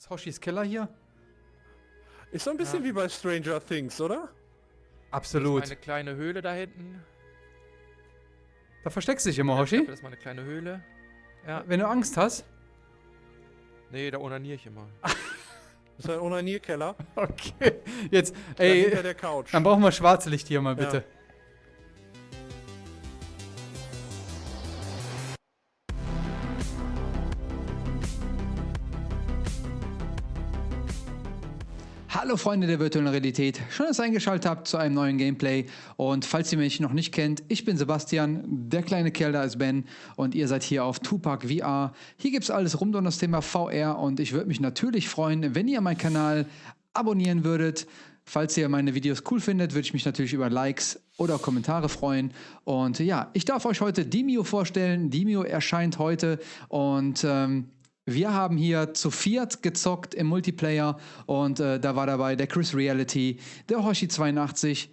Ist Hoshis Keller hier? Ist so ein bisschen Ja. wie bei Stranger Things, oder? Absolut. Meine kleine Höhle da hinten. Da versteckst du dich immer, Hoshi. glaube, das ist meine kleine Höhle. Ja. Wenn du Angst hast. Nee, da onaniere ich immer. Das ist ein Onanierkeller. Okay. Jetzt, da hinter ey, der Couch. dann brauchen wir schwarze Licht hier mal bitte. Ja. Hallo Freunde der virtuellen Realität, schön, dass ihr eingeschaltet habt zu einem neuen Gameplay. Und falls ihr mich noch nicht kennt, ich bin Sebastian, der kleine Kerl da ist Ben und ihr seid hier auf Tupac VR. Hier gibt es alles rund um das Thema VR und ich würde mich natürlich freuen, wenn ihr meinen Kanal abonnieren würdet. Falls ihr meine Videos cool findet, würde ich mich natürlich über Likes oder Kommentare freuen. Und ja, ich darf euch heute Demio vorstellen. Demio erscheint heute und ähm, wir haben hier zu viert gezockt im Multiplayer und äh, da war dabei der Chris Reality, der Hoshi82,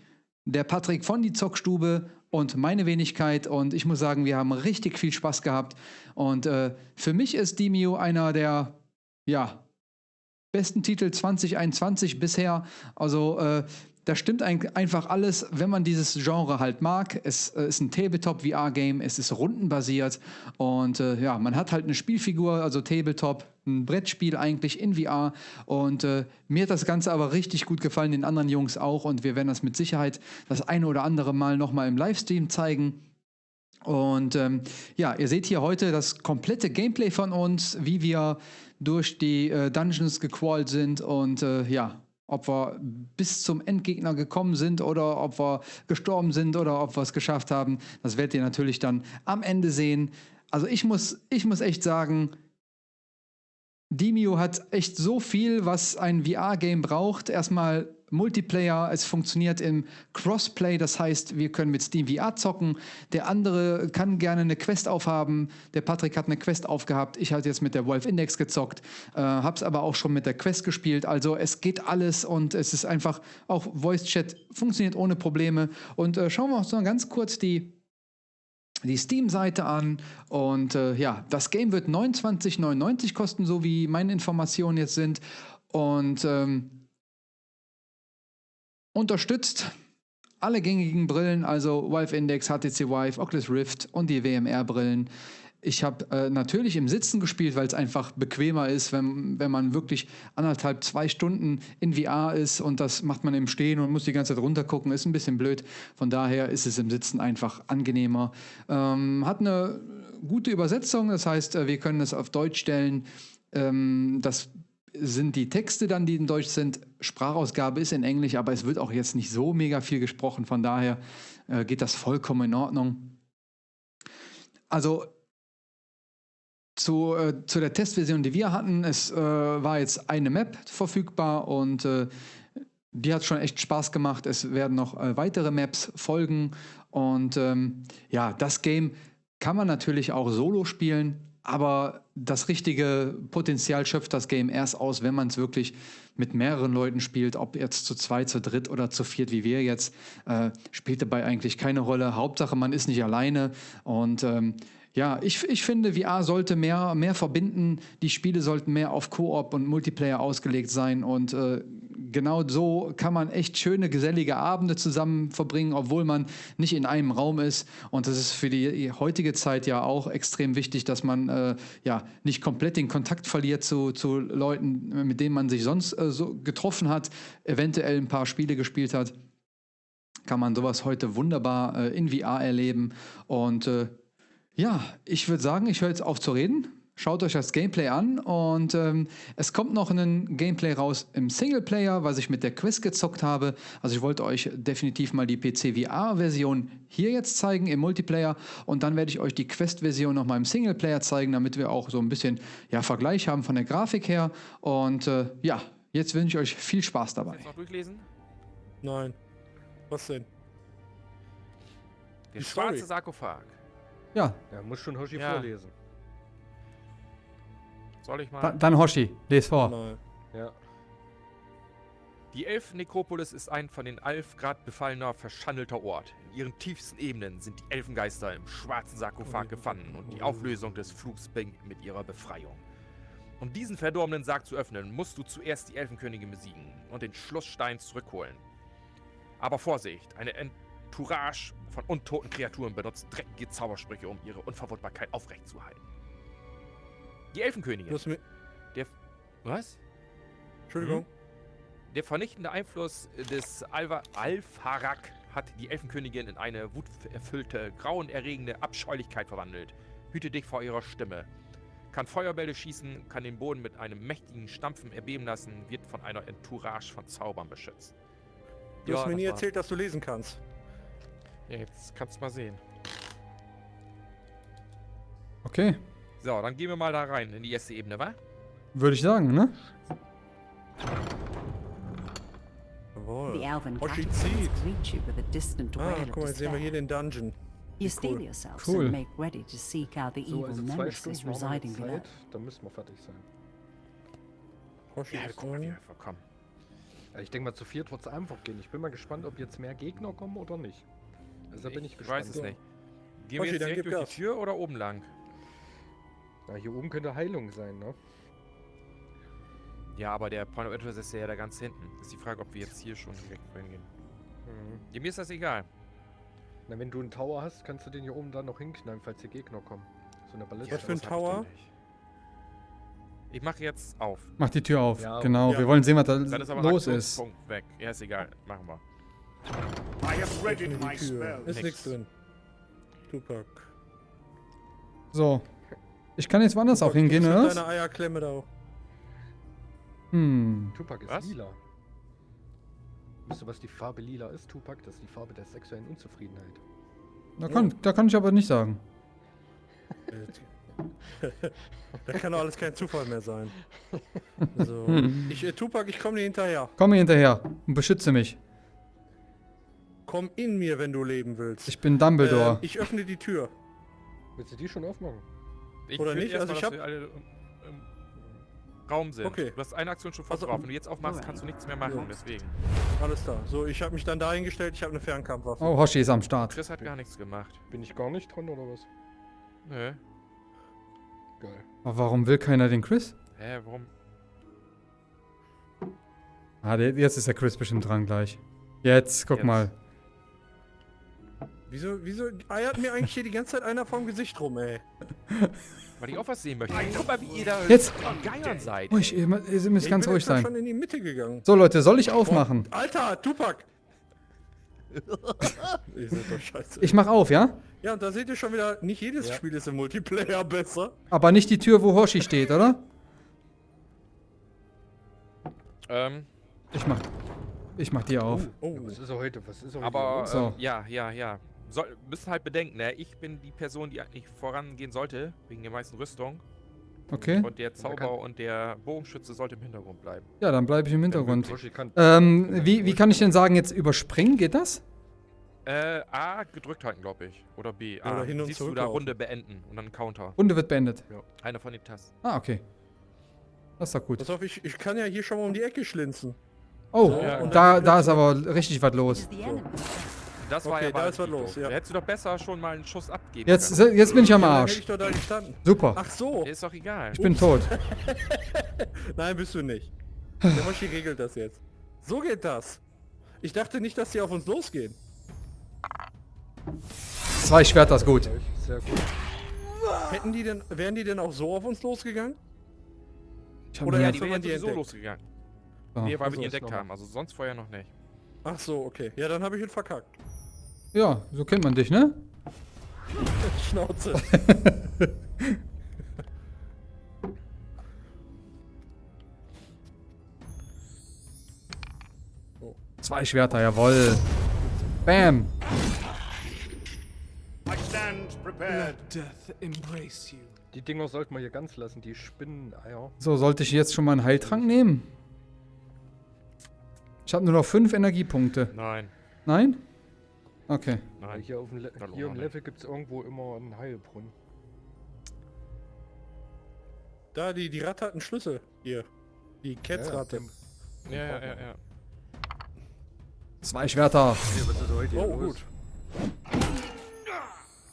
der Patrick von die Zockstube und meine Wenigkeit und ich muss sagen, wir haben richtig viel Spaß gehabt und äh, für mich ist Demio einer der, ja, besten Titel 2021 bisher. Also äh, da stimmt ein, einfach alles, wenn man dieses Genre halt mag. Es äh, ist ein Tabletop-VR-Game, es ist rundenbasiert und äh, ja, man hat halt eine Spielfigur, also Tabletop, ein Brettspiel eigentlich in VR und äh, mir hat das Ganze aber richtig gut gefallen, den anderen Jungs auch und wir werden das mit Sicherheit das eine oder andere Mal nochmal im Livestream zeigen. Und ähm, ja, ihr seht hier heute das komplette Gameplay von uns, wie wir durch die äh, Dungeons gecrawlt sind und äh, ja, ob wir bis zum Endgegner gekommen sind oder ob wir gestorben sind oder ob wir es geschafft haben, das werdet ihr natürlich dann am Ende sehen. Also ich muss, ich muss echt sagen, Demio hat echt so viel, was ein VR-Game braucht. Erstmal Multiplayer, es funktioniert im Crossplay, das heißt, wir können mit Steam VR zocken. Der andere kann gerne eine Quest aufhaben. Der Patrick hat eine Quest aufgehabt. Ich hatte jetzt mit der Wolf Index gezockt, äh, hab's aber auch schon mit der Quest gespielt. Also es geht alles und es ist einfach auch Voice Chat funktioniert ohne Probleme. Und äh, schauen wir uns noch ganz kurz die die Steam-Seite an und äh, ja, das Game wird 29,99 kosten, so wie meine Informationen jetzt sind und ähm, unterstützt alle gängigen Brillen, also Valve Index, HTC Vive, Oculus Rift und die WMR-Brillen. Ich habe äh, natürlich im Sitzen gespielt, weil es einfach bequemer ist, wenn, wenn man wirklich anderthalb, zwei Stunden in VR ist und das macht man im Stehen und muss die ganze Zeit runtergucken, ist ein bisschen blöd. Von daher ist es im Sitzen einfach angenehmer. Ähm, hat eine gute Übersetzung, das heißt, äh, wir können es auf Deutsch stellen. Ähm, das sind die Texte dann, die in Deutsch sind. Sprachausgabe ist in Englisch, aber es wird auch jetzt nicht so mega viel gesprochen. Von daher äh, geht das vollkommen in Ordnung. Also zu, äh, zu der Testversion, die wir hatten, es äh, war jetzt eine Map verfügbar und äh, die hat schon echt Spaß gemacht. Es werden noch äh, weitere Maps folgen und ähm, ja, das Game kann man natürlich auch solo spielen, aber das richtige Potenzial schöpft das Game erst aus, wenn man es wirklich mit mehreren Leuten spielt, ob jetzt zu zweit, zu dritt oder zu viert wie wir jetzt, äh, spielt dabei eigentlich keine Rolle. Hauptsache, man ist nicht alleine und ähm, ja, ich, ich finde, VR sollte mehr, mehr verbinden. Die Spiele sollten mehr auf Koop und Multiplayer ausgelegt sein. Und äh, genau so kann man echt schöne, gesellige Abende zusammen verbringen, obwohl man nicht in einem Raum ist. Und das ist für die heutige Zeit ja auch extrem wichtig, dass man äh, ja nicht komplett den Kontakt verliert zu, zu Leuten, mit denen man sich sonst äh, so getroffen hat, eventuell ein paar Spiele gespielt hat. Kann man sowas heute wunderbar äh, in VR erleben. Und äh, ja, ich würde sagen, ich höre jetzt auf zu reden. Schaut euch das Gameplay an und ähm, es kommt noch ein Gameplay raus im Singleplayer, was ich mit der Quest gezockt habe. Also ich wollte euch definitiv mal die PC VR-Version hier jetzt zeigen im Multiplayer und dann werde ich euch die Quest-Version noch mal im Singleplayer zeigen, damit wir auch so ein bisschen ja, Vergleich haben von der Grafik her. Und äh, ja, jetzt wünsche ich euch viel Spaß dabei. Jetzt noch durchlesen? Nein. Was denn? Der Die Story. schwarze Sarkophag. Ja, Ja, muss schon Hoshi Ja. vorlesen. Soll ich mal? dann, dann Hoshi, les vor. Nein. Ja. Die Elfen-Nekropolis ist ein von den Alfgrad befallener, verschandelter Ort. In ihren tiefsten Ebenen sind die Elfengeister im schwarzen Sarkophag gefangen und die Auflösung des Flugs beginnt mit ihrer Befreiung. Um diesen verdorbenen Sarg zu öffnen, musst du zuerst die Elfenkönigin besiegen und den Schlussstein zurückholen. Aber Vorsicht, eine Entourage von untoten Kreaturen benutzt dreckige Zaubersprüche, um ihre Unverwundbarkeit aufrechtzuerhalten. Die Elfenkönigin. Du hast mir... Was? Entschuldigung. Der vernichtende Einfluss des Alva Alfarak hat die Elfenkönigin in eine wuterfüllte, grauenerregende Abscheulichkeit verwandelt. Hüte dich vor ihrer Stimme. Kann Feuerbälle schießen, kann den Boden mit einem mächtigen Stampfen erbeben lassen, wird von einer Entourage von Zaubern beschützt. Du hast mir das nie erzählt, dass du lesen kannst. Ja, jetzt kannst du mal sehen. Okay, So, dann gehen wir mal da rein in die erste Ebene, wa? würde ich sagen, ne? Jawohl. Oh, caterpillars zieht. greet you with a distant Ah, guck mal, jetzt sehen wir hier den Dungeon. You yourselves Cool. and make ready to seek out the So, evil also nemesis wir residing jetzt below. Zeit, dann müssen wir fertig sein. Hoshi Ja, ist guck mal, wie wir. Ja, ich denke mal, zu viert wird es einfach gehen. Ich bin mal gespannt, ob jetzt mehr Gegner kommen oder nicht. Also da bin ich, Ich gespannt. weiß es nicht. Gehen wir Hoshi, jetzt dann direkt durch Gas. die Tür oder oben lang? Ja, hier oben könnte Heilung sein, ne? Ja, aber der Point of Interest ist ja da ganz hinten. Ist die Frage, ob wir jetzt hier schon direkt hingehen. Mhm. Ja, mir ist das egal. Na, wenn du einen Tower hast, kannst du den hier oben dann noch hinknallen, falls hier Gegner kommen. So eine Balliste. Was für ein Tower? Ich mache jetzt auf. Mach die Tür auf. Ja, genau, ja. wir wollen sehen, was da ist aber los ist. Aktionspunkt weg. Ja, ist egal. Machen wir. I have readied Öffne my spell. Ist nichts drin. Tupac. So. Ich kann jetzt woanders auch Tupac, hingehen, du oder musst was? Deine Eierklemme da. Hm. Tupac ist Was? lila. Wisst ihr, was die Farbe lila ist, Tupac? Das ist die Farbe der sexuellen Unzufriedenheit. Da kann, da kann ich aber nicht sagen. da kann doch alles kein Zufall mehr sein. So. Ich, äh, Tupac, ich komme dir hinterher. Komm mir hinterher und beschütze mich. Komm in mir, wenn du leben willst. Ich bin Dumbledore. Ähm, ich öffne die Tür. Willst du die schon aufmachen? Ich Oder will nicht? Also mal, ich dass hab- wir alle im, Raum sind. Okay. Du hast eine Aktion schon voll Also- drauf. Wenn du jetzt aufmachst, kannst du nichts mehr machen. Ja. Deswegen. Alles klar. So, ich habe mich dann dahingestellt. Ich habe eine Fernkampfwaffe. Oh, Hoshi ist am Start. Chris hat gar nichts gemacht. Bin ich gar nicht dran oder was? Nö. Geil. Aber warum will keiner den Chris? Hä, warum? Ah, der, jetzt ist der Chris bestimmt dran gleich. Jetzt, guck Jetzt. mal. Wieso, wieso eiert mir eigentlich hier die ganze Zeit einer vorm Gesicht rum, ey? Weil ich auch was sehen möchte. Guck mal, wie ihr da Jetzt! Geiern seid. Ruhig, ihr, ihr müsst Ich ganz bin ruhig jetzt grad sein. schon in die Mitte gegangen. So, Leute, soll ich aufmachen? Alter, Tupac! ihr seid doch scheiße. Ich mach auf, ja? Ja, und da seht ihr schon wieder, nicht jedes Ja. Spiel ist im Multiplayer besser. Aber nicht die Tür, wo Hoshi steht, oder? Ähm, Ich mach. Ich mach die auf. Oh, Ja, was ist er heute? Was ist er heute aber, los? So. ähm, ja, ja, ja. Soll, müssen halt bedenken, ne? Ich bin die Person, die eigentlich vorangehen sollte, wegen der meisten Rüstung. Okay. Und der Zauber und der Bogenschütze sollte im Hintergrund bleiben. Ja, dann bleibe ich im Hintergrund. Ähm, wie, wie kann ich denn sagen, jetzt überspringen? Geht das? Äh, A gedrückt halten, glaube ich. Oder B. A. Oder hin und Siehst du da zurücklaufen. Runde beenden und dann Counter. Runde wird beendet. Einer von den Tasten. Ah, okay. Das ist doch gut. Pass auf, ich, ich kann ja hier schon mal um die Ecke schlinzen. Oh, Ja, und da, da ist aber richtig was los. is Das war Okay, ja da ist was los, ja. Da hättest du doch besser schon mal einen Schuss abgeben Jetzt, können. jetzt bin ich am Ja, Arsch. hätte ich doch da gestanden. Super. Ach so. Ist doch egal. Ich bin tot. Nein, bist du nicht. Der Moshi regelt das jetzt. So geht das. Ich dachte nicht, dass die auf uns losgehen. Zwei Schwerter ist gut. Sehr gut. Hätten die denn, wären die denn auch so auf uns losgegangen? Oder ja, Die wären die entdeckt. losgegangen. so. Nee, weil Ach so, wir die entdeckt haben. Also sonst vorher noch nicht. Ach so, okay. Ja, dann habe ich ihn verkackt. Ja, so kennt man dich, ne? Schnauze. Zwei Schwerter, jawoll. Bam. I stand prepared. death embrace you. Die Dinger sollten wir hier ganz lassen, die Spinneneier. So, sollte ich jetzt schon mal einen Heiltrank nehmen? Ich habe nur noch fünf Energiepunkte. Nein. Nein? Okay. Nein. Hier, auf dem Le hier im. Level gibt es irgendwo immer einen Heilbrunnen. Da, die, die Ratte hat einen Schlüssel. Hier. Die Ketzratte. Ja, ja, ja, ja. Zwei Schwerter. Hier Oh, los? gut.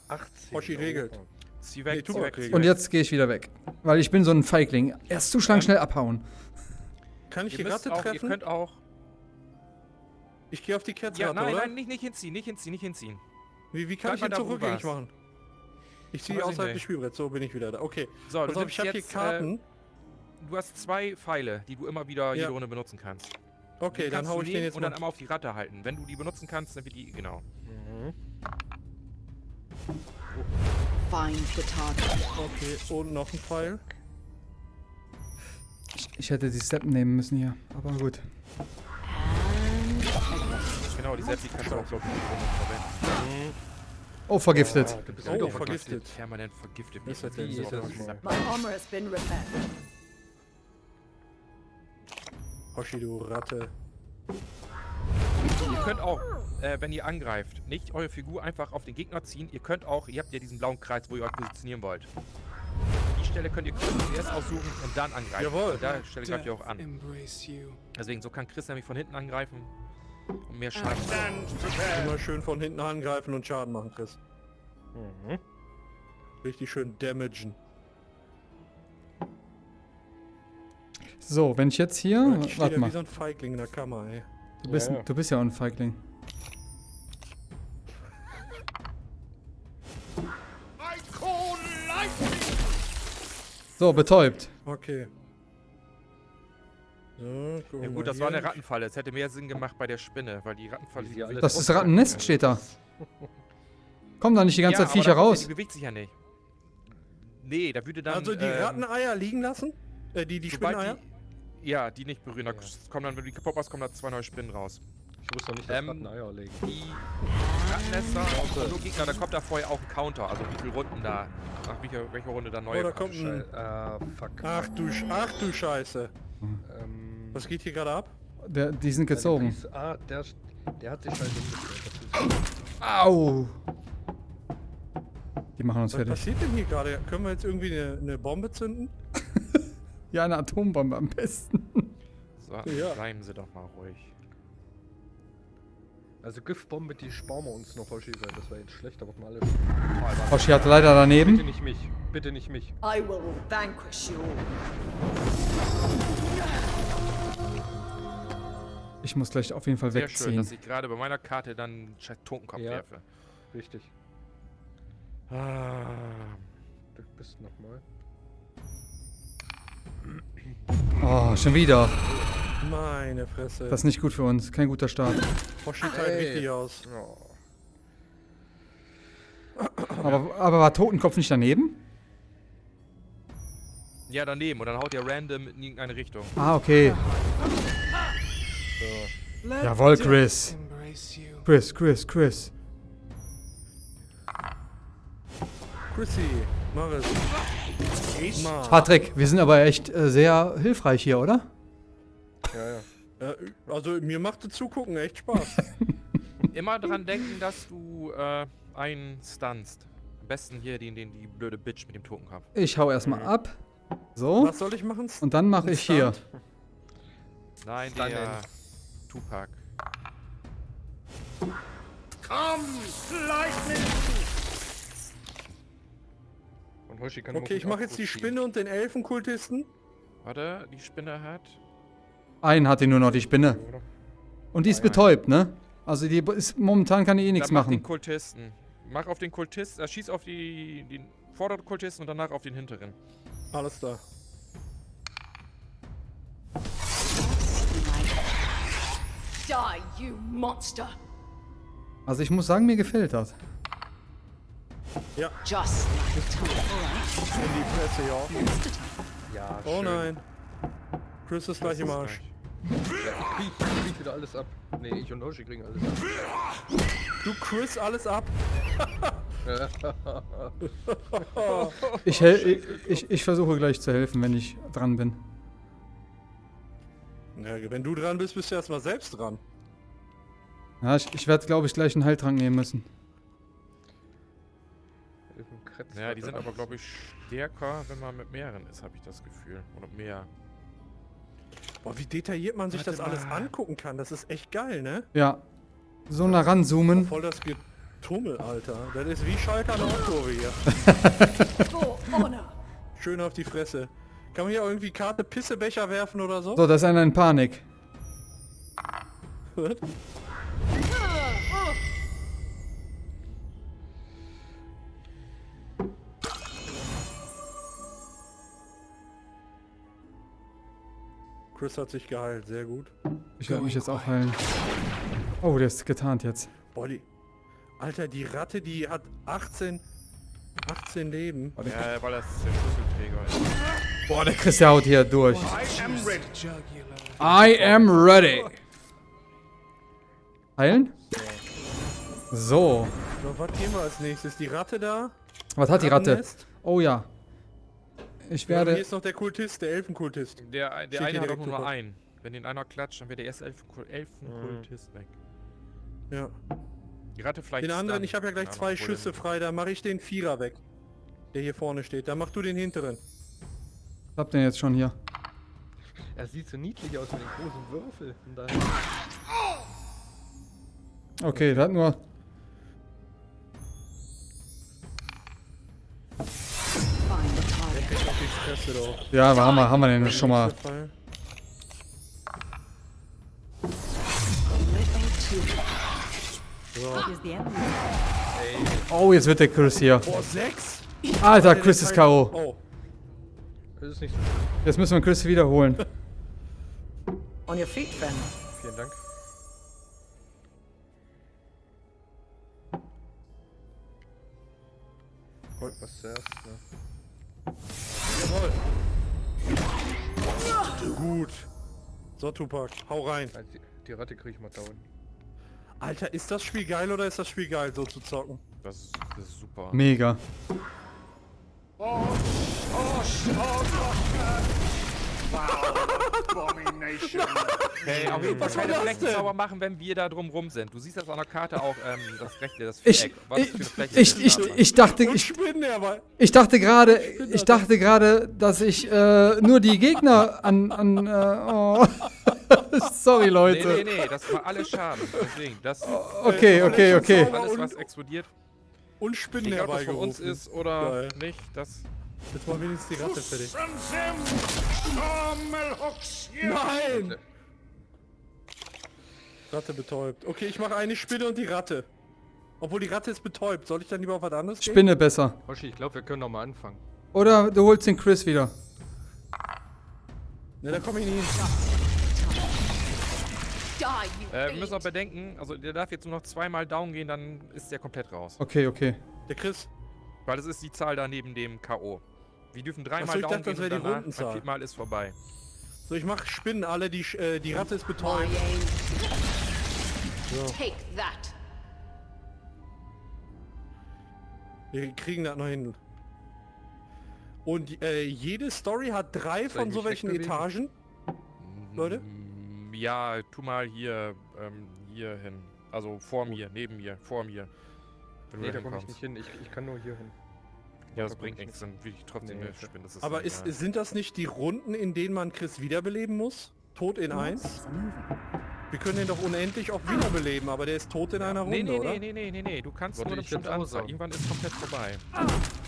18. Hoshi regelt. Zieh weg, Nee, zieh weg. Und jetzt gehe ich wieder weg. Weil ich bin so ein Feigling. Erst zuschlagen, schnell abhauen. Kann ich Ihr, die Ratte auch, ihr treffen? könnt auch. Ich gehe auf die Ketzratte, Ja, nein, oder? nein, nicht, nicht hinziehen, nicht hinziehen, nicht hinziehen. Wie, wie kann Bleib ich du zurückgängig warst. machen? Ich ziehe außerhalb des Spielbretts, so bin ich wieder da. Okay. So, Pass du auf, ich habe hier jetzt, Karten. Äh, du hast zwei Pfeile, die du immer wieder Ja. jede Runde benutzen kannst. okay, dann kannst hau ich den jetzt und mal. dann einmal auf die Ratte halten. Wenn du die benutzen kannst, dann wird die, genau. Mhm. Find the target. Okay, und noch ein Pfeil. Ich, ich hätte die Steppen nehmen müssen hier. Aber gut. Genau, die Seppi kannst du auch, glaube ich, die verwenden. Oh, vergiftet. Ah, du bist Oh, vergiftet. Permanent vergiftet. Das hat der ist das? My armor has been repaired. Hoshi, du Ratte. Ihr könnt auch, äh, wenn ihr angreift, nicht eure Figur einfach auf den Gegner ziehen. Ihr könnt auch, ihr habt ja diesen blauen Kreis, wo ihr euch positionieren wollt. Die Stelle könnt ihr zuerst aussuchen und dann angreifen. Jawohl. Und da Stelle greift ihr auch an. Deswegen, so kann Chris nämlich von hinten angreifen und mehr Schaden. Stand prepared. Immer schön von hinten angreifen und Schaden machen, Chris. Mhm. Richtig schön damagen. So, wenn ich jetzt hier. ich Warte da mal. wie so ein Feigling in der Kammer, ey. Du bist, Ja, ja. du bist ja auch ein Feigling. So, betäubt. Okay. So, Ja gut, das war eine Rattenfalle. Es hätte mehr Sinn gemacht bei der Spinne, weil die Rattenfalle... Die Das sich ist Rattennest, steht da. Kommen da nicht die ganze Ja, Zeit Viecher raus? Die bewegt sich ja nicht. Nee, da würde dann... Also die ähm, Ratteneier liegen lassen? Äh, die, die Spinneier? die, Ja, die nicht berühren. Da Ja. kommen dann, wenn du die kaputt machst, kommen da zwei neue Spinnen raus. Ich wusste noch nicht, dass Ähm, Ratten Eier legen. Die Rattennester, auch nur Gegner, da kommt da vorher auch ein Counter. Also wie viele Runden da, nach welcher, welcher Runde da neue Oh, da kommt ein... Schei ah, fuck. Ach du, ach du Scheiße. Ähm, Was geht hier gerade ab? Der, die sind gezogen. Pries- Ah, der, der hat sich halt Au! Die machen uns Was fertig. passiert denn hier gerade? Können wir jetzt irgendwie eine, eine Bombe zünden? Ja, eine Atombombe am besten. So, Ja. bleiben Sie doch mal ruhig. Also Giftbombe, die sparen wir uns noch, Hoshi, weil das wäre jetzt schlecht, wird mal alles. Hoshi hat leider Bitte daneben. nicht mich, bitte nicht mich. I will vanquish you Ich muss gleich auf jeden Fall Sehr schön, wegziehen. dass ich gerade bei meiner Karte dann einen scheiß Totenkopf Ja. werfe. Richtig. Ah, Du bist nochmal. Oh, schon wieder. Meine Fresse. Das ist nicht gut für uns. Kein guter Start. Hoshi teilt Hey. richtig aus. Oh. Aber, aber war Totenkopf nicht daneben? ja, daneben. Und dann haut ihr random in irgendeine Richtung. Ah, okay. Jawohl, Chris. Chris, Chris, Chris. Chrissy, mach es. Patrick, wir sind aber echt äh, sehr hilfreich hier, oder? Ja, ja. Äh, also mir machte Zugucken echt Spaß. Immer dran denken, dass du äh, einen stunst. Am besten hier den, den, die blöde Bitch mit dem Totenkopf. Ich hau erstmal ab. So. Was soll ich machen? Und dann mache ich hier. Nein, Stunnen. der Tupac. Come, lightning. Und Hoshi kann Okay, ich mache jetzt die Spinne und den Elfenkultisten. Warte, die Spinne hat... Einen hat die nur noch, die Spinne. Und die ist Nein. betäubt, ne? Also die ist momentan kann die eh nichts Dann mach den machen. Kultisten. Mach auf den Kultisten, äh, schieß auf die, den vorderen Kultisten und danach auf den hinteren. Alles da. Also ich muss sagen, mir gefällt das. Just like time. All In die Fresse, ja. Just. Ja, Oh schön. nein. Chris ist gleich im Arsch. Ja, ich krieg, wieder alles ab. Nee, ich und Hoshi kriegen alles ab. Du Chris alles ab. Ich, ich, ich, ich versuche gleich zu helfen, wenn ich dran bin. Ja, wenn du dran bist, bist du erstmal selbst dran. Ja, ich, ich werde, glaube ich, gleich einen Heiltrank nehmen müssen. Ja, die sind aber, glaube ich, stärker, wenn man mit mehreren ist, habe ich das Gefühl. Oder mehr. Boah, wie detailliert man sich Warte das alles mal. angucken kann. Das ist echt geil, ne? Ja. So nah ranzoomen. Voll das Tummel, Alter. Das ist wie Schalke an der Nordkurve hier. Schön auf die Fresse. Kann man hier irgendwie Karte Pissebecher werfen oder so? So, da ist einer in Panik. Chris hat sich geheilt, sehr gut. Ich werde mich jetzt auch heilen. Oh, der ist getarnt jetzt. Boah, die... Alter, die Ratte, die hat 18... 18 Leben. Ja, weil das der Schlüsselträger ist. Boah, der Chris, der haut hier durch. I am ready. Jugular. I am ready. Heilen? So. So, was gehen wir als nächstes? Die Ratte da? Was hat die Ratte? Oh ja. Ich Ja, hier werde... ist noch der Kultist, der Elfenkultist. Der, der eine hat nur einen. Wenn den einer klatscht, dann wird der erste Elfenkul- Elfenkultist weg. Ja. Die Ratte vielleicht. Den anderen, ich habe ja gleich zwei Schüsse frei, da mache ich den Vierer weg. Der hier vorne steht. Dann mach du den hinteren. Was habt ihr jetzt schon hier? Er sieht so niedlich aus mit den großen Würfel. Und dann Okay, der hat nur... Ja, aber haben wir, haben wir den schon mal. Oh, jetzt wird der Chris hier. Alter, Chris ist K.O. Oh, das ist nicht so. Jetzt müssen wir Chris wiederholen. On your feet, then. Vielen Dank. Was zuerst, ne? jawohl. Gut. So, Tupac, hau rein. Also die, die Ratte kriege ich mal down. Alter, ist das Spiel geil oder ist das Spiel geil, so zu zocken? Das, ist- das ist super. Mega. Abomination. Hey, auf jeden Fall keine das Flächen sauber machen, wenn wir da drum rum sind. Du siehst das an der Karte auch, ähm, das rechte, das Ich, Viereck. Was ich, das für eine Fläche ich, ist. ich, Aber- ich dachte, ich, ich dachte gerade, ich dachte gerade, dass ich äh, nur die Gegner an, an äh, oh. Sorry, Nee, Leute. nee, nee, das war alles Schaden. Deswegen, das Okay, okay, okay. alles, was explodiert, Und Spinnen egal ob das von uns ist oder Geil. nicht, das... Jetzt mal wenigstens die Ratte fertig. Nein! Ratte betäubt. Okay, ich mache eine Spinne und die Ratte. Obwohl die Ratte ist betäubt. Soll ich dann lieber auf was anderes gehen? Spinne besser. Hoshi, ich glaube, wir können noch mal anfangen. Oder du holst den Chris wieder. Ne, da komme ich nicht hin. Äh, wir müssen auch bedenken, also der darf jetzt nur noch zweimal down gehen, dann ist der komplett raus. Okay, okay. Der Chris. Weil das ist die Zahl da neben dem K.O. Wir dürfen dreimal Ach so, ich down dachte, das gehen und wäre die danach, Rundenzahl. beim vierten Mal ist vorbei. So, ich mache Spinnen alle. Die, äh, die Ratte ist betäubt. So, Take that. wir kriegen das noch hin. Und äh, jede Story hat drei von so welchen? Etagen. Leute? Mm, Ja, tu mal hier, ähm, hier hin. Also vor mir, neben mir, vor mir. Wenn Nee, da komme ich nicht hin. Ich, ich kann nur hier hin. Ja, das Da bringt ich nichts, dann will ich trotzdem Nee, spinnen. Das ist Aber ist, sind das nicht die Runden, in denen man Chris wiederbeleben muss? Tot in eins? Monsters are moving. Wir können den doch unendlich auch wiederbeleben, aber der ist tot in einer Runde, Nee, nee, oder? nee, nee, nee, nee, nee, du kannst Wollte nur ich Anzahl. sagen. Irgendwann ist komplett vorbei.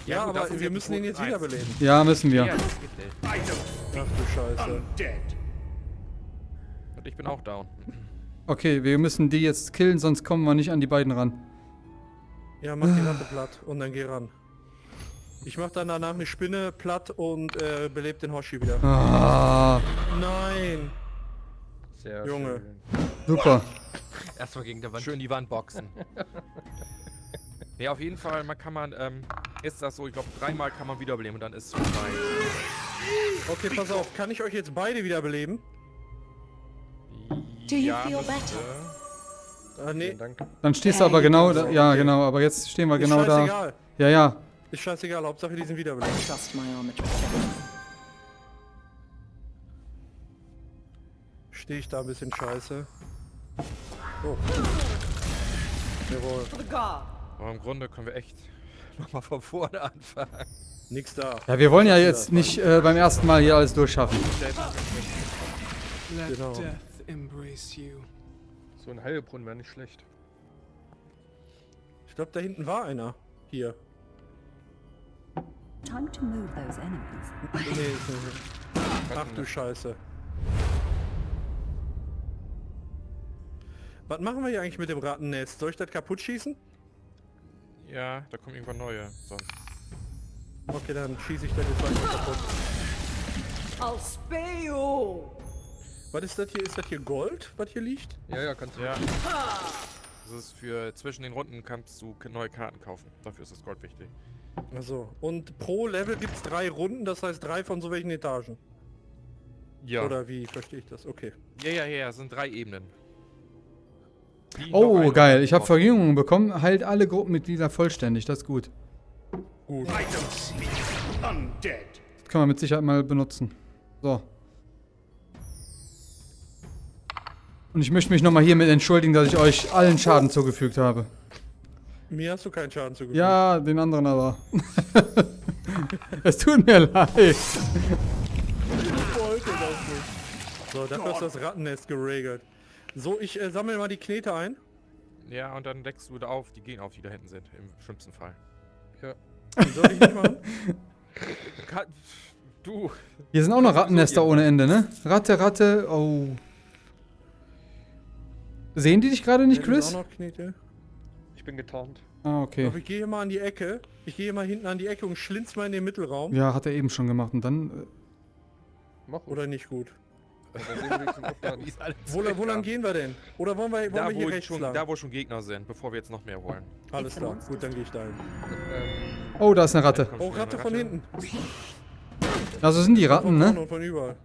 Ja, gut, das aber wir müssen ihn jetzt wiederbeleben. Ja, müssen wir. Ja, Ach du Scheiße. Und ich bin auch down. Okay, wir müssen die jetzt killen, sonst kommen wir nicht an die beiden ran. Ja, mach die Ratte platt und dann geh ran. Ich mach dann danach eine Spinne platt und äh, belebt den Hoshi wieder. Ah, Nein! Sehr Junge. schön. super. Erstmal gegen der Wand. Schön die Wand boxen. nee, auf jeden Fall, man kann man, ähm, ist das so, ich glaube, dreimal kann man wiederbeleben und dann ist es vorbei. Okay, pass auf, kann ich euch jetzt beide wiederbeleben? Do you ja, feel müsste. Ah, nee. Dann stehst du aber genau da. Ja, genau, aber jetzt stehen wir Ist genau da. scheißegal. Ja, ja. Ist scheißegal, Hauptsache die sind wiederbelebt. Stehe ich da ein bisschen scheiße. Oh. Jawohl. Aber im Grunde können wir echt nochmal von vorne anfangen. Nix da. Ja, wir wollen ja jetzt nicht äh, beim ersten Mal hier alles durchschaffen. Let Genau. So ein Heilbrunnen wäre nicht schlecht. glaube, da hinten war einer. Hier. Time to move those enemies. Nee, ist nicht. Ach du Scheiße. Was machen wir hier eigentlich mit dem Rattennest? Soll ich das kaputt schießen? Ja, da kommen irgendwann neue. Sonst. Okay, dann schieße ich das jetzt einfach kaputt. I'll spare you. Was ist das hier? Ist das hier Gold, was hier liegt? Ja, ja, kannst du. Ja. Das ist für zwischen den Runden kannst du neue Karten kaufen. Dafür ist das Gold wichtig. Also Und pro Level gibt es drei Runden, das heißt drei von so welchen Etagen. Ja. Oder wie verstehe ich das? Okay. Ja, ja, ja, es sind drei Ebenen. Die Oh, geil. Ich habe. Verjüngung bekommen. Heilt alle Gruppenmitglieder vollständig. Das ist gut. Gut. Das kann man mit Sicherheit mal benutzen. So. Und ich möchte mich nochmal hiermit entschuldigen, dass ich euch allen Schaden zugefügt habe. Mir hast du keinen Schaden zugefügt. Ja, den anderen aber. es tut mir leid. Ich wollte das nicht. So, dafür ist das Rattennest geregelt. So, ich äh, sammle mal die Knete ein. Ja, und dann deckst du wieder auf die Gegner auf, die da hinten sind. Im schlimmsten Fall. Soll ich nicht machen? Du. Hier sind auch noch Rattennester ohne Ende, ne? Ratte, Ratte, oh. Sehen die dich gerade nicht, ist Chris? Auch noch Knete. Ich bin getarnt. Ah, okay. Aber ich gehe mal an die Ecke. Ich gehe mal hinten an die Ecke und schlinz mal in den Mittelraum. Ja, hat er eben schon gemacht. Und dann. äh, Mach. Oder nicht gut. Wo, wo lang gehen wir denn? Oder wollen wir, wollen Da wir hier wo, rechts schon, lang? da, wo schon Gegner sind, bevor wir jetzt noch mehr holen. Alles klar. Gut, dann gehe ich da hin. ähm, Oh, da ist eine Ratte. Oh, Ratte eine von hinten. Also sind die Ratten, Von ne? von überall.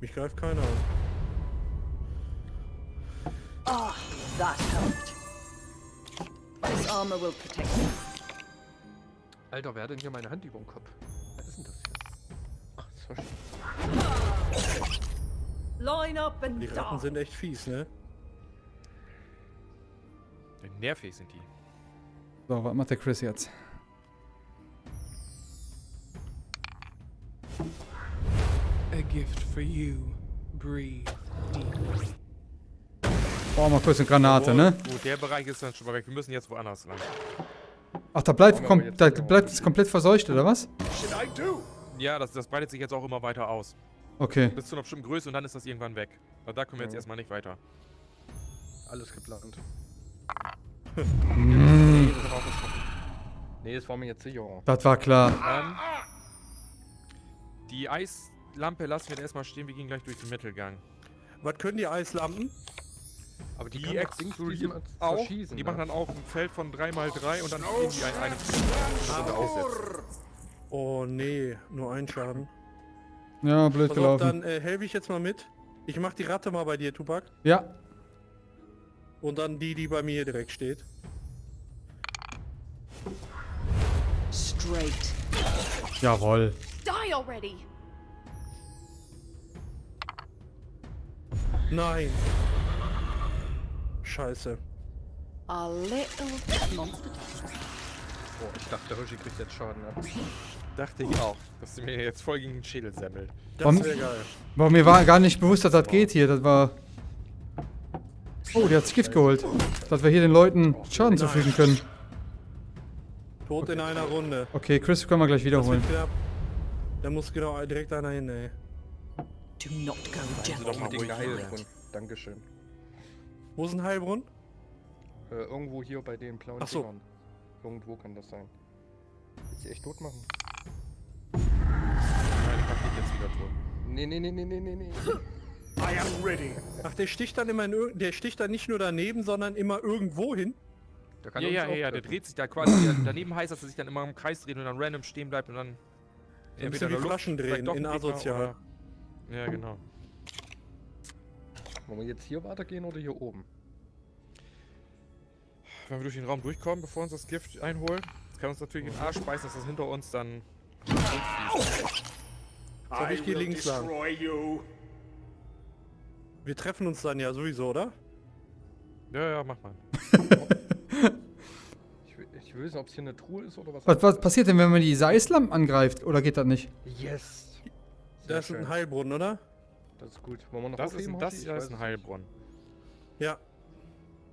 Mich greift keiner an. Ah, that helped. This armor will protect you. Alter, wer hat denn hier meine Hand über dem Kopf? Was ist denn das hier? Ach, schön. Line up and Die Ratten sind echt fies, ne? Nervig sind die. So, was macht der Chris jetzt? A gift for you. Breathe deeply. Oh, mal kurz eine Granate, ne? Gut, der Bereich ist dann schon mal weg. Wir müssen jetzt woanders lang. Ach, da bleibt, Machen wir kom aber jetzt da bleibt es komplett verseucht, oder was? Ja, das, das breitet sich jetzt auch immer weiter aus. Okay. Bis zu einer bestimmten Größe und dann ist das irgendwann weg. Aber da können wir jetzt erstmal nicht weiter. Alles geplant. Mm, Nee, das war mir jetzt sicherer. das war klar. Ähm, die Eislampe lassen wir jetzt erstmal stehen. Wir gehen gleich durch den Mittelgang. Was können die Eislampen? Aber die, Die explodieren auch. Die ne? machen dann auch ein Feld von 3x3 und dann gehen die ein, eine Stunde aussetzen. Oh nee, nur ein Schaden. Ja, blöd Pass auf, gelaufen. dann äh, helfe ich jetzt mal mit. Ich mach die Ratte mal bei dir, Tupac. Ja, Und dann die, die bei mir direkt steht. Straight. jawohl. Die already. Nein. Scheiße. A little monster. Oh, ich dachte, Hoshi kriegt jetzt Schaden ab. Dachte ich auch, dass sie mir jetzt voll gegen den Schädel semmelt. Das wäre geil. Aber mir war gar nicht bewusst, dass das geht hier. Das war... Oh, die hat sich Gift geholt. Dass wir hier den Leuten Schaden Nein. zufügen können. Tot in einer Runde. Okay, Chris können wir gleich Das wiederholen. Da muss genau direkt einer hin, ey. Do not go Sie doch eine hier. Heilbrunnen. Dankeschön. Wo ist ein Heilbrunn? Äh, irgendwo hier bei den blauen Ach so. Dingern. Irgendwo kann das sein. Willst du echt tot machen? Nein, ich mach dich jetzt wieder tot. Nee, nee, nee, nee, nee, nee, nee. I am ready. Ach, der sticht dann immer in der sticht dann nicht nur daneben, sondern immer irgendwo hin. Der kann Ja, ja, auch ja, ja, der dreht sich da quasi. daneben heißt, dass er sich dann immer im Kreis dreht und dann random stehen bleibt und dann. Bisschen entweder wie Luft, Flaschen drehen in asozial. Ja, genau. Wollen wir jetzt hier weitergehen oder hier oben? Wenn wir durch den Raum durchkommen, bevor uns das Gift einholen, das kann uns natürlich in den Arsch beißen, dass das hinter uns dann. So, ich I geh will links lang. destroy you. Wir treffen uns dann ja sowieso, oder? Ja, ja, mach mal. Ich will, ich will wissen, ob es hier eine Truhe ist oder was. Was, was passiert denn, wenn man die Eislampen angreift? Oder geht das nicht? Yes! Da ist ein Heilbrunnen, oder? Das ist gut. Wollen wir noch Das ist, ein, das, das weiß ist ein Heilbrunnen. Ja.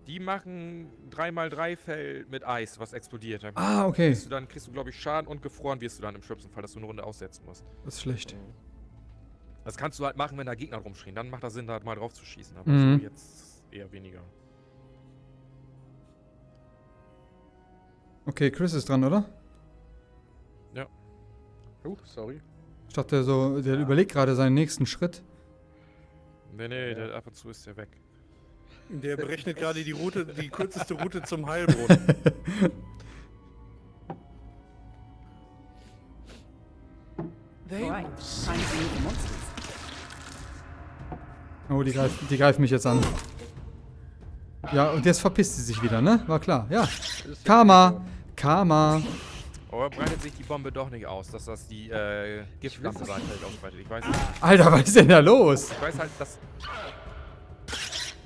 Die machen 3x3 Feld mit Eis, was explodiert. Dann, Ah, okay. kriegst du, dann kriegst du, glaube ich, Schaden und gefroren wirst du dann im schlimmsten Fall, dass du eine Runde aussetzen musst. Das ist schlecht. Das kannst du halt machen, wenn da Gegner rumstehen. Dann macht das Sinn, da halt mal drauf zu schießen. Aber Mhm. so jetzt eher weniger. Okay, Chris ist dran, oder? Oh, sorry. Ich dachte so, der überlegt gerade seinen nächsten Schritt. Nee, nee, der, ab und zu ist der weg. Der berechnet gerade die Route, die kürzeste Route zum Heilbrunnen. Monsters. Oh, die greift, die greift mich jetzt an. Ja, und jetzt verpisst sie sich wieder, ne? War klar, ja. Karma! Karma! Aber breitet sich die Bombe doch nicht aus, dass das die äh, Giftlampe sein Feld ausbreitet. Ich weiß nicht. Alter, was ist denn da los? Ich weiß halt, dass.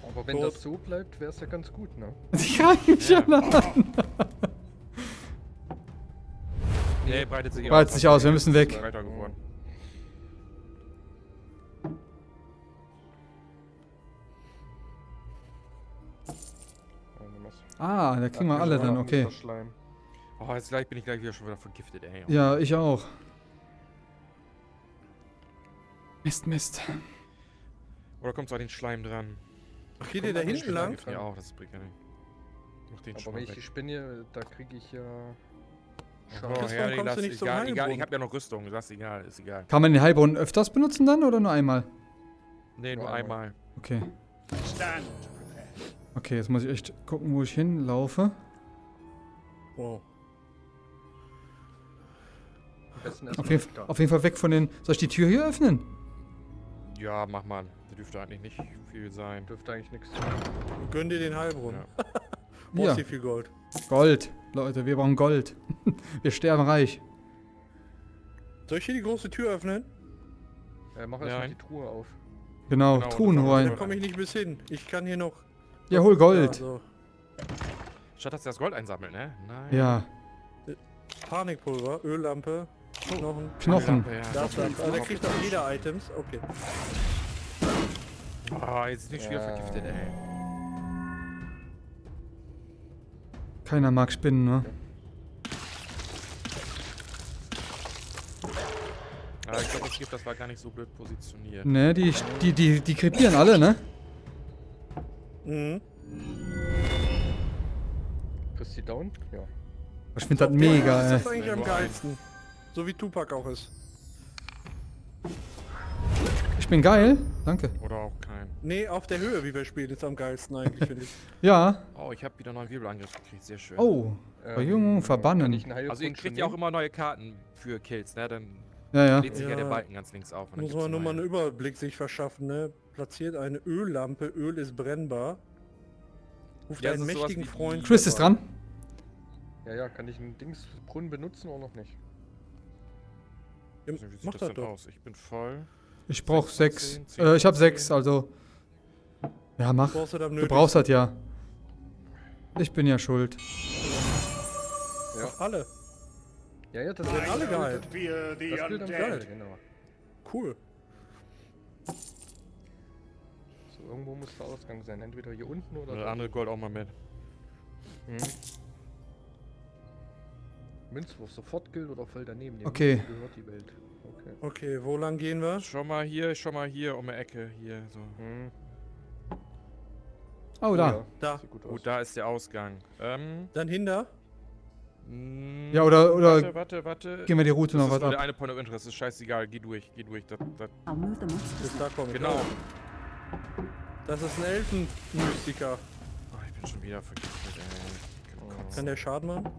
Aber wenn das so bleibt, wäre es ja ganz gut, ne? Die greifen mich Ja. an. Nee, breitet sich Breitet sich aus, wir müssen weg. Ah, da kriegen wir alle dann, okay. Schleim. Oh, jetzt gleich bin ich gleich wieder schon wieder vergiftet, ey. Ja, ich auch. Mist, Mist. Oder kommt so an den Schleim dran? Ach, geht ihr da hinten lang? Ja, auch, das bringt ja nicht. Mach den Aber schon wenn ich die Spinne, da kriege ich ja. Oh, ja, nee, du nicht zum egal, egal, ich hab ja noch Rüstung, das ist egal, ist egal. Kann man den Heilbrunnen öfters benutzen dann oder nur einmal? Nee, nur Nur einmal. einmal. Okay. Stand. Okay, jetzt muss ich echt gucken, wo ich hinlaufe. Wow. Auf jeden, auf jeden Fall weg von den... Soll ich die Tür hier öffnen? Ja, mach mal. Da dürfte eigentlich nicht viel sein. Dürfte eigentlich nichts. Gönn dir den Heilbrunnen. Ja. Brauchst Ja. hier viel Gold. Gold. Leute, wir brauchen Gold. wir sterben reich. Soll ich hier die große Tür öffnen? Äh, mach erstmal die Truhe auf. Genau, Genau, Truhen holen. Da komme ich nicht bis hin. Ich kann hier noch. Ja, hol Gold. Ja, so. Statt dass er das Gold einsammelt, ne? Nein. Ja, Panikpulver, Öllampe, Knochen. Knochen. Das. Also, der kriegt auch jeder Items. Okay. Oh, jetzt ist nicht wieder Ja. vergiftet, ey. Keiner mag Spinnen, ne? Aber ich glaube, das Gift, das war gar nicht so blöd positioniert. Ne, die, die, die, die krepieren alle, ne? Mhm. Kriegst du die down? Ja. Ich finde das mega, ist ey. das eigentlich Nee, am geilsten. So wie Tupac auch ist. Ich bin geil. Danke. Oder auch kein. Nee, auf der Höhe, wie wir spielen, ist am geilsten eigentlich, finde ich. Ja. Oh, ich habe wieder einen neuen Wirbelangriff gekriegt, sehr schön. Oh. Verjüngung, kann verbannen. Also ihr kriegt ja auch immer neue Karten für Kills, ne? Dann Ja, ja. lädt sich ja. Ja. der Balken ganz links auf. Muss man nur mal einen. Überblick sich verschaffen, ne? Platziert eine Öllampe, Öl ist brennbar. Ruft Ja, einen mächtigen Freund. Chris ist dran. Ja, ja, kann ich einen Dingsbrunnen benutzen oder noch nicht? Ja, nicht, Wie sieht Mach das das denn doch. aus? Ich bin voll. Ich brauch Sechs Äh, ich hab von sechs, zehn. also. Ja, mach. Brauchst du da Du brauchst das ja. Ich bin ja schuld. Doch alle. Ja, ja, das Werden alle I geheilt. Das gilt am. Fall, genau. Cool. So, irgendwo muss der Ausgang sein. Entweder hier unten oder Oder andere Gold auch mal mit. Mhm. Münzwurf sofort gilt oder voll daneben. Dem Okay. Münzen gehört die Welt. Okay. Okay, wo lang gehen wir? Schon mal hier, schon mal hier um die Ecke. Hier, so. Mhm. Oh, da. ja. Da. Gut. Gut, da ist der Ausgang. Ähm. Dann hinter. mm, Ja, oder- oder Warte, warte, warte. Gehen wir die Route Das noch ist was nur der ab. eine Point of Interest. Ist scheißegal. Geh durch, geh durch. Das, das, Bis da komme ich. genau. Das ist ein Elfenmystiker. Oh, ich bin schon wieder vergiftet, ey. Kann der Schaden machen?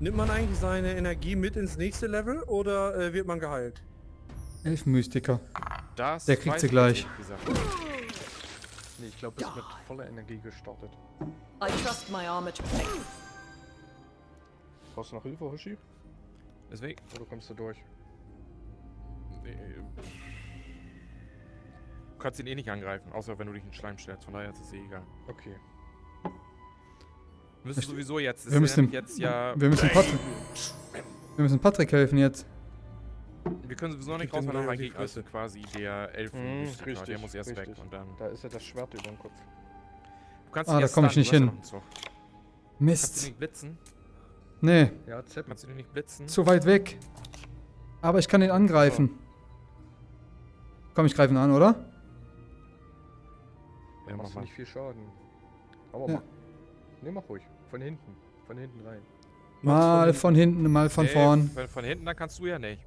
Nimmt man eigentlich seine Energie mit ins nächste Level oder äh, wird man geheilt? Elfenmystiker. Das Der kriegt sie ich gleich. Nee, ich glaube, ist mit voller Energie gestartet. I trust my armor to me. Brauchst du noch Hilfe, Hoshi? Deswegen. Oder kommst du durch? Nee, Du kannst ihn eh nicht angreifen, außer wenn du dich in Schleim stellst. Von daher ist es eh egal. Okay. Wir müssen sowieso jetzt. Wir müssen, jetzt ja. wir müssen Patrick, wir müssen Patrick helfen jetzt. Wir können sowieso nicht raus, weil noch ein relativ Gegner ist Fresse. quasi der Elfen. Mhm, der richtig, muss erst weg richtig. und dann. Da ist ja das Schwert über dem Kopf. Du kannst Ah, da erst komm ich nicht hin. Zug. Kannst du Mist. nicht blitzen? Nee, Ja, Zepp. Kannst du den nicht blitzen? zu weit weg. Aber ich kann ihn angreifen. Komm, ich greife ihn an, oder? Ja, mach Machst du mal. nicht viel Schaden. Aber Ja. Ne, mach ruhig. Von hinten. Von hinten rein. Mal von hinten, mal von Nee, vorn. Von, von hinten, dann kannst du ja nicht.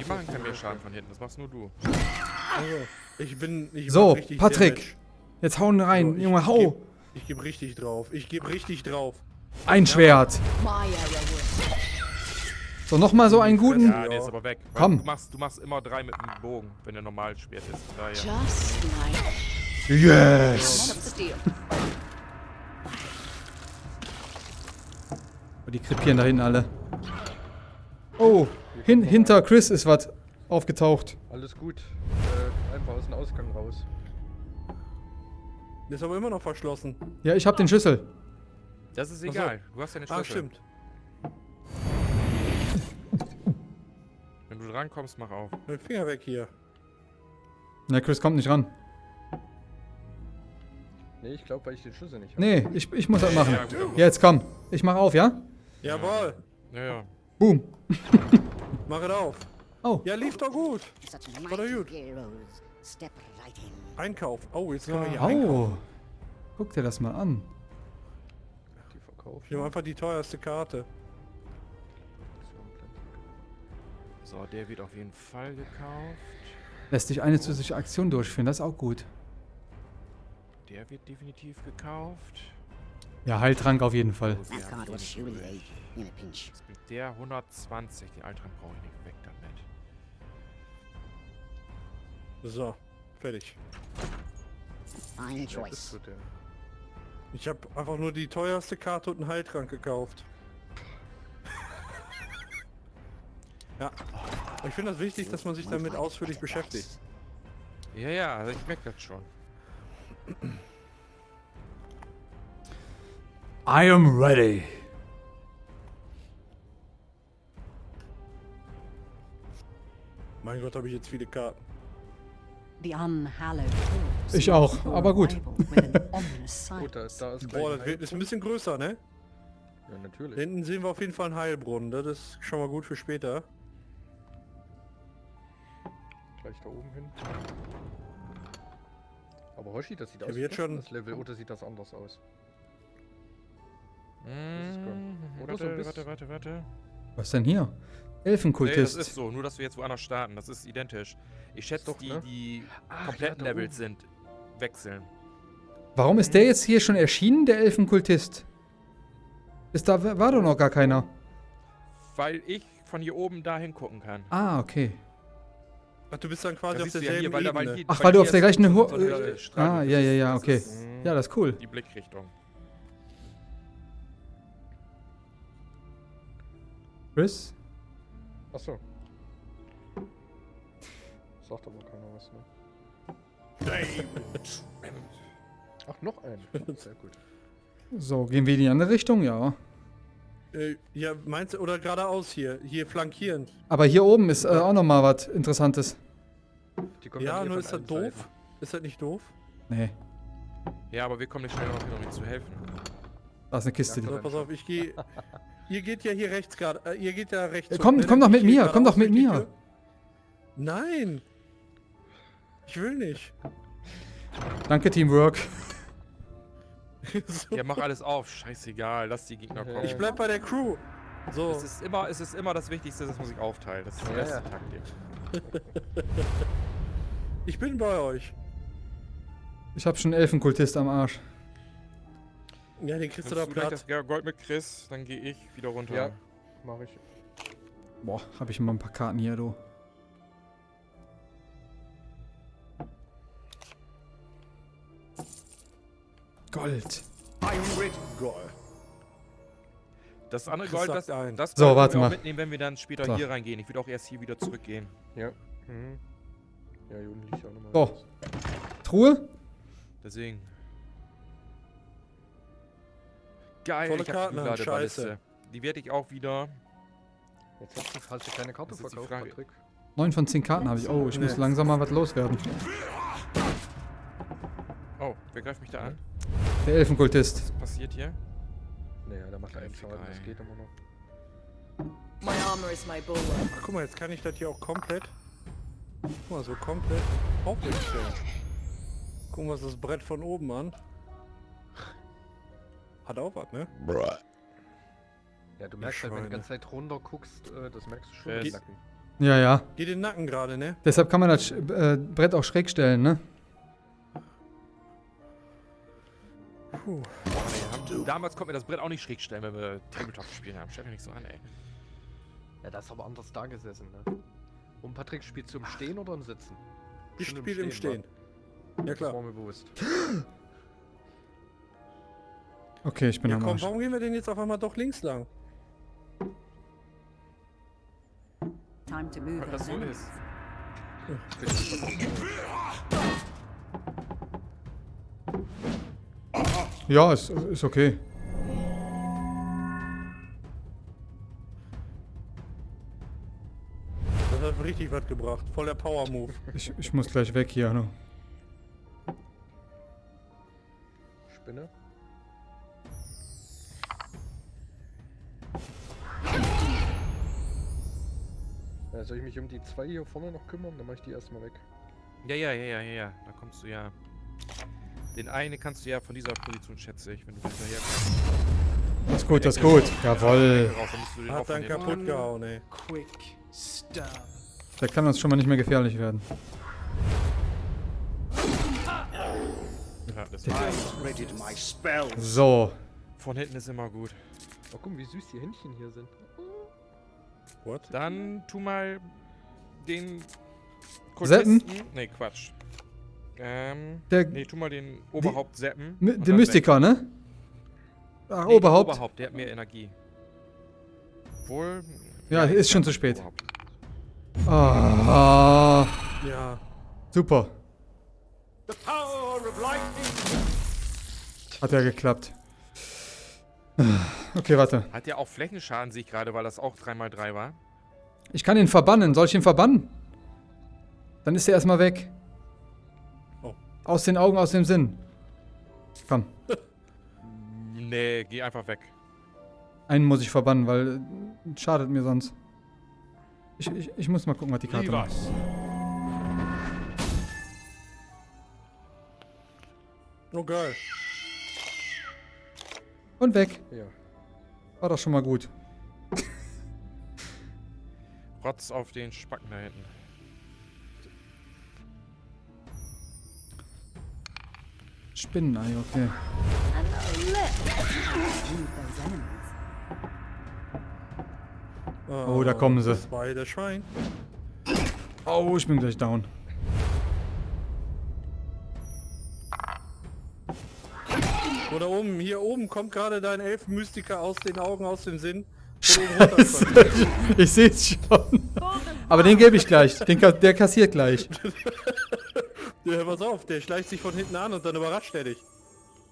Die machen keinen mehr Schaden von hinten, das machst nur du. Also, ich bin. Ich So, Patrick. Damage. Jetzt hauen rein, So, Junge, hau. geb- Ich gebe richtig drauf. Ich gebe richtig drauf. Ein Schwert. Arrow will. So, nochmal so einen guten. Ja, der ist aber weg. Komm. Du machst, du machst immer drei mit dem Bogen, wenn der normal schwert ist. Just like Yes. Die krepieren da hinten alle. Oh, hin, hinter Chris ist was aufgetaucht. Alles gut. Äh, einfach aus dem Ausgang raus. Ist aber immer noch verschlossen. Ja, ich hab den Schlüssel. Das ist so. egal, du hast ja eine Schlüssel. Ah, stimmt. Wenn du drankommst, mach auf. Mein Finger weg hier. Na, Chris kommt nicht ran. Ne, ich glaube, weil ich den Schlüssel nicht habe. Nee, ich, ich muss das machen. Ja, gut, gut. Jetzt komm. Ich mach auf, ja? Jawohl. Ja, ja. Boom. Mach es auf. Oh. Ja, lief doch gut. Oder mighty gut. Einkauf. Oh, jetzt können wir hier einkaufen. Oh. Guck dir das mal an. Die verkaufen. Ich nehme einfach die teuerste Karte. So, der wird auf jeden Fall gekauft. Lässt sich eine zusätzliche Aktion durchführen, das ist auch gut. Der wird definitiv gekauft. Ja, Heiltrank auf jeden Fall. Bringt der? 120. Die Altran brauche ich nicht. Weg damit. So, fertig. Fine choice. Ich habe einfach nur die teuerste Karte und einen Heiltrank gekauft. ja. Ich finde das wichtig, dass man sich damit ausführlich beschäftigt. Ja, ja, also ich merke das schon. I am ready. Mein Gott, habe ich jetzt viele Karten. The unhallowed corpse Ich auch, aber gut. arrival with an ominous sight. Gut, da, da ist gleich Boah, das wird, ist ein bisschen größer, ne? Ja, natürlich. Hinten sehen wir auf jeden Fall einen Heilbrunnen. Das ist schon mal gut für später. Gleich da oben hin. Aber Hoshi, das sieht aus hab jetzt schon- das Level, oder sieht das anders aus? Mhm. Oder so Warte, warte, warte, warte. Was denn hier? Nee, das Elfenkultist. ist so, nur dass wir jetzt woanders starten. Das ist identisch. Ich schätze, Doch, die, ne? die Ach, kompletten ja, da Levels sind wechseln. Warum ist der jetzt hier schon erschienen, der Elfenkultist? Ist da war doch noch gar keiner. Weil ich von hier oben dahin gucken kann. Ah, okay. Ach, du bist dann quasi Das auf du ja derselben hier, weil da- weil hier- Ach, weil du auf der gleichen Ho so äh, Ah, ja, ja, ja, okay. ist Ja, das ist cool. Die Blickrichtung. Chris? Achso. Sagt aber keiner was, ne? Ach, noch ein. Sehr gut. So, gehen wir in die andere Richtung? Ja. Äh, ja, meinst du, oder geradeaus hier, hier flankierend. Aber hier oben ist äh, auch noch mal was Interessantes. Die kommen Ja, nur ist das doof. Seiten. Ist das nicht doof? Nee, Ja, aber wir kommen nicht schnell genug, um ihnen zu helfen. da ist eine Kiste. Ja, die- So, pass auf, ich gehe. ihr geht ja hier rechts gerade. Äh, ihr geht ja rechts. Äh, komm- ne? komm doch mit ich mir, komm doch mit mir. Tür. Nein. Ich will nicht. Danke, Teamwork. so, Ja, mach alles auf. Scheißegal, lass die Gegner kommen. ich bleib bei der Crew. So. Es ist immer, es ist immer das Wichtigste, dass man sich aufteilt. Das ist die Ja, beste ja. Taktik. Ich bin bei euch. Ich habe schon einen Elfenkultist am Arsch. Ja, den kriegst du da Platz. das Gold mit Chris, dann gehe ich wieder runter. Ja, mach ich. Boah, habe ich immer ein paar Karten hier, du. Gold. Goal. Das andere Gold, das, das So, Gold warte können wir auch mal. mitnehmen, wenn wir dann später So. hier reingehen. Ich würde auch erst hier wieder zurückgehen. Ja. Mhm. Ja, hier unten liegt auch nochmal. So. Truhe? Deswegen. Geil, Volle ich hab Karten die haben, Ladeballiste. scheiße. Die werde ich auch wieder. Jetzt hast du, hast du keine Karte die verkauft. Patrick. 9 von 10 Karten habe ich. Oh, ich muss Nee. langsam mal was loswerden. Oh, wer greift mich da an? Der Elfenkultist. Was passiert hier? Naja, der macht einen Egal. Schaden, das geht immer noch. My armor is my bulwark. Ach, guck mal, jetzt kann ich das hier auch komplett... Guck mal, so komplett aufrecht stellen. Gucken wir uns das Brett von oben an. Hat auch was, ne? Ja, du merkst halt, wenn du die ganze Zeit runter guckst, äh, das merkst du schon Wer im Nacken. Ja, ja. Geht den Nacken gerade, ne? Deshalb kann man das äh, Brett auch schräg stellen, ne? Puh. Haben, damals konnten wir das Brett auch nicht schräg stellen, wenn wir Tabletop gespielt haben. Stell mich nicht so an, ey. Ja, das ist aber anders da gesessen, ne? Und Patrick, spielst du im Stehen oder im Sitzen? Ich Schon spiele im Stehen. Ja Das klar. war mir bewusst. Okay, ich bin Ja am komm, Arsch. warum gehen wir denn jetzt auf einmal doch links lang? Time to move Weil das so ist. Ja, ist, ist okay. Das hat richtig was gebracht. Voll der Power-Move. Ich, ich muss gleich weg hier. Ne? Spinne. Ja, soll ich mich um die zwei hier vorne noch kümmern? Dann mach ich die erstmal weg. Ja, ja, ja, ja, ja, ja. Da kommst du ja. Den einen kannst du ja von dieser Position, schätze ich, wenn du hinterher kommst. Das ist gut, das ist gut. Jawoll. Hat dann kaputt gehauen, ey. Quick stab. Der kann uns schon mal nicht mehr gefährlich werden. Ja, das spell. So. von hinten ist immer gut. Oh, guck mal, wie süß die Händchen hier sind. What? Dann tu mal den Seppen? Kultisten- Nee, Quatsch. Ähm, Der, nee, tu mal den Oberhaupt seppen. Der dann Mystiker, ne? Ach. Nee, Oberhaupt. den Oberhaupt, der hat mehr Energie. Wohl. Ja, ist schon zu spät. Ah, Ja. super. The power of lightning. Hat ja geklappt. Okay, warte. Hat ja auch Flächenschaden, sehe ich gerade, weil das auch 3x3 war. Ich kann ihn verbannen. Soll ich ihn verbannen? Dann ist er erstmal weg. Oh. Aus den Augen, aus dem Sinn. Komm. Nee, geh einfach weg. Einen muss ich verbannen, weil äh, schadet mir sonst. Ich, ich, ich muss mal gucken, was die Karte macht. Oh geil. Und weg. Ja. War doch schon mal gut. Rotz auf den Spacken da hinten. Spinnenei, okay. And a left. Move those enemies. Oh, da kommen sie. Oh, ich bin gleich down. Oder oben, hier oben kommt gerade dein Elfenmystiker aus den Augen, aus dem Sinn. Ich sehe es schon. Aber den gebe ich gleich. Den, der kassiert gleich. ja, pass auf, der schleicht sich von hinten an und dann überrascht er dich.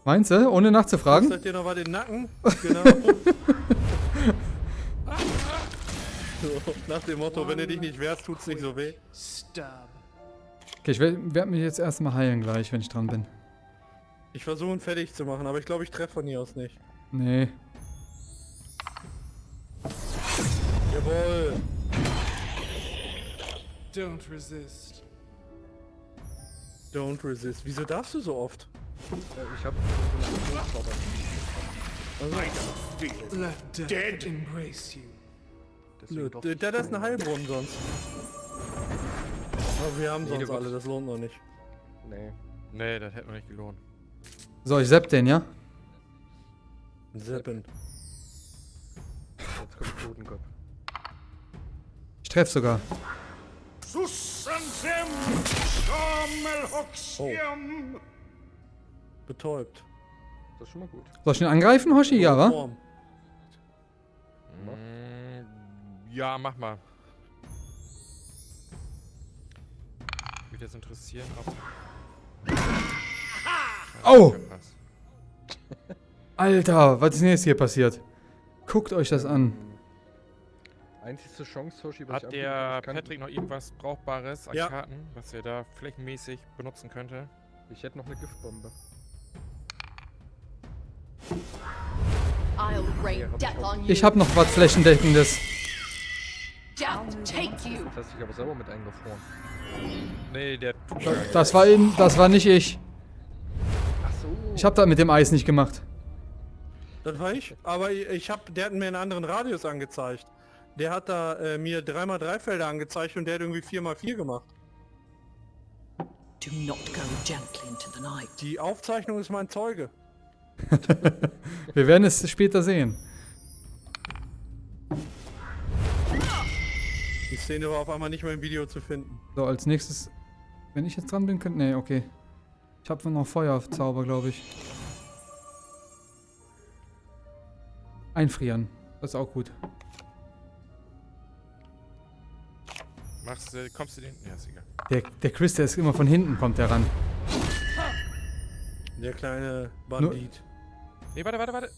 Meinst du? Ohne nachzufragen? Sagt dir noch mal den Nacken. Genau. so, nach dem Motto, wenn du dich nicht wehrst, tut's nicht so weh. Stab. Okay, ich werde mich jetzt erstmal heilen gleich, wenn ich dran bin. Ich versuche ihn fertig zu machen, aber ich glaube, ich treffe von hier aus nicht. Nee. Jawohl. Don't resist. Don't resist. Wieso darfst du so oft? Äh, ich hab. Also, Let death embrace you. Der das ist eine Heilbrunnen sonst. Aber wir haben Nee, sonst alle, das lohnt noch nicht. Nee. Nee, das hätte noch nicht gelohnt. So, ich sepp den, ja? Seppen. Jetzt kommt Totenkopf. Ich treff sogar. Shamelhoxium. Betäubt. Das ist schon mal gut. Soll ich ihn angreifen, Hoshi? Ja, wa? Mm, ja, mach mal. Mich jetzt interessieren, ob. Oh! Verpasst. Alter, was ist denn jetzt hier passiert? Guckt euch das an. Einzigste Chance, Hoshi, was ich Hat der kann- Patrick noch irgendwas Brauchbares an Ja. Karten, was er da flächenmäßig benutzen könnte? Ich hätte noch eine Giftbombe. I'll rain death on you. Ich habe noch was Flächendeckendes. Das hast dich aber selber mit eingefroren. Nee, der Das war eben, das war nicht ich. Ich habe das mit dem Eis nicht gemacht. Das war ich. Aber ich, ich hab, der hat mir einen anderen Radius angezeigt. Der hat da äh, mir 3x3 Felder angezeigt und der hat irgendwie 4x4 gemacht. Do not go gently into the night. Die Aufzeichnung ist mein Zeuge. Wir werden es später sehen. Die Szene war auf einmal nicht mehr im Video zu finden. So, als nächstes. Wenn ich jetzt dran bin, könnte. Nee, okay. Ich habe noch Feuerzauber, glaube ich. Einfrieren. Das ist auch gut. machst du, kommst du den. Ja, ist egal. Der, der Chris, der ist immer von hinten, kommt der ran. Der kleine Bandit. Nee, warte, warte, warte.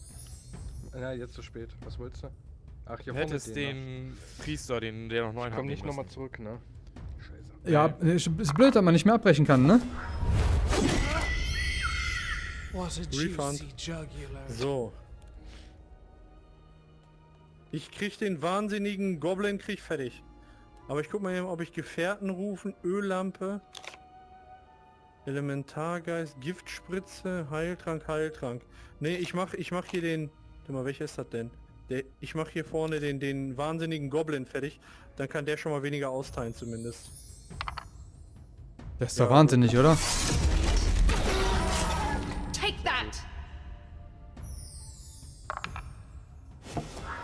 Na, jetzt zu spät. Was wolltest du? Ach, hier Du vorne hättest den. den Priester, den, der noch neun Ich hat. komm nicht nochmal zurück, ne? Scheiße. Ja, ist ist blöd, dass man nicht mehr abbrechen kann, ne? Refund. So. Ich krieg den wahnsinnigen Goblin krieg fertig. Aber ich guck mal eben, ob ich Gefährten rufen, Öllampe, Elementargeist, Giftspritze, Heiltrank, Heiltrank. Nee, ich mach, ich mach hier den. Warte mal, welcher ist das denn? Der, ich mach hier vorne den, den wahnsinnigen Goblin fertig. Dann kann der schon mal weniger austeilen zumindest. Das ist doch wahnsinnig, oder?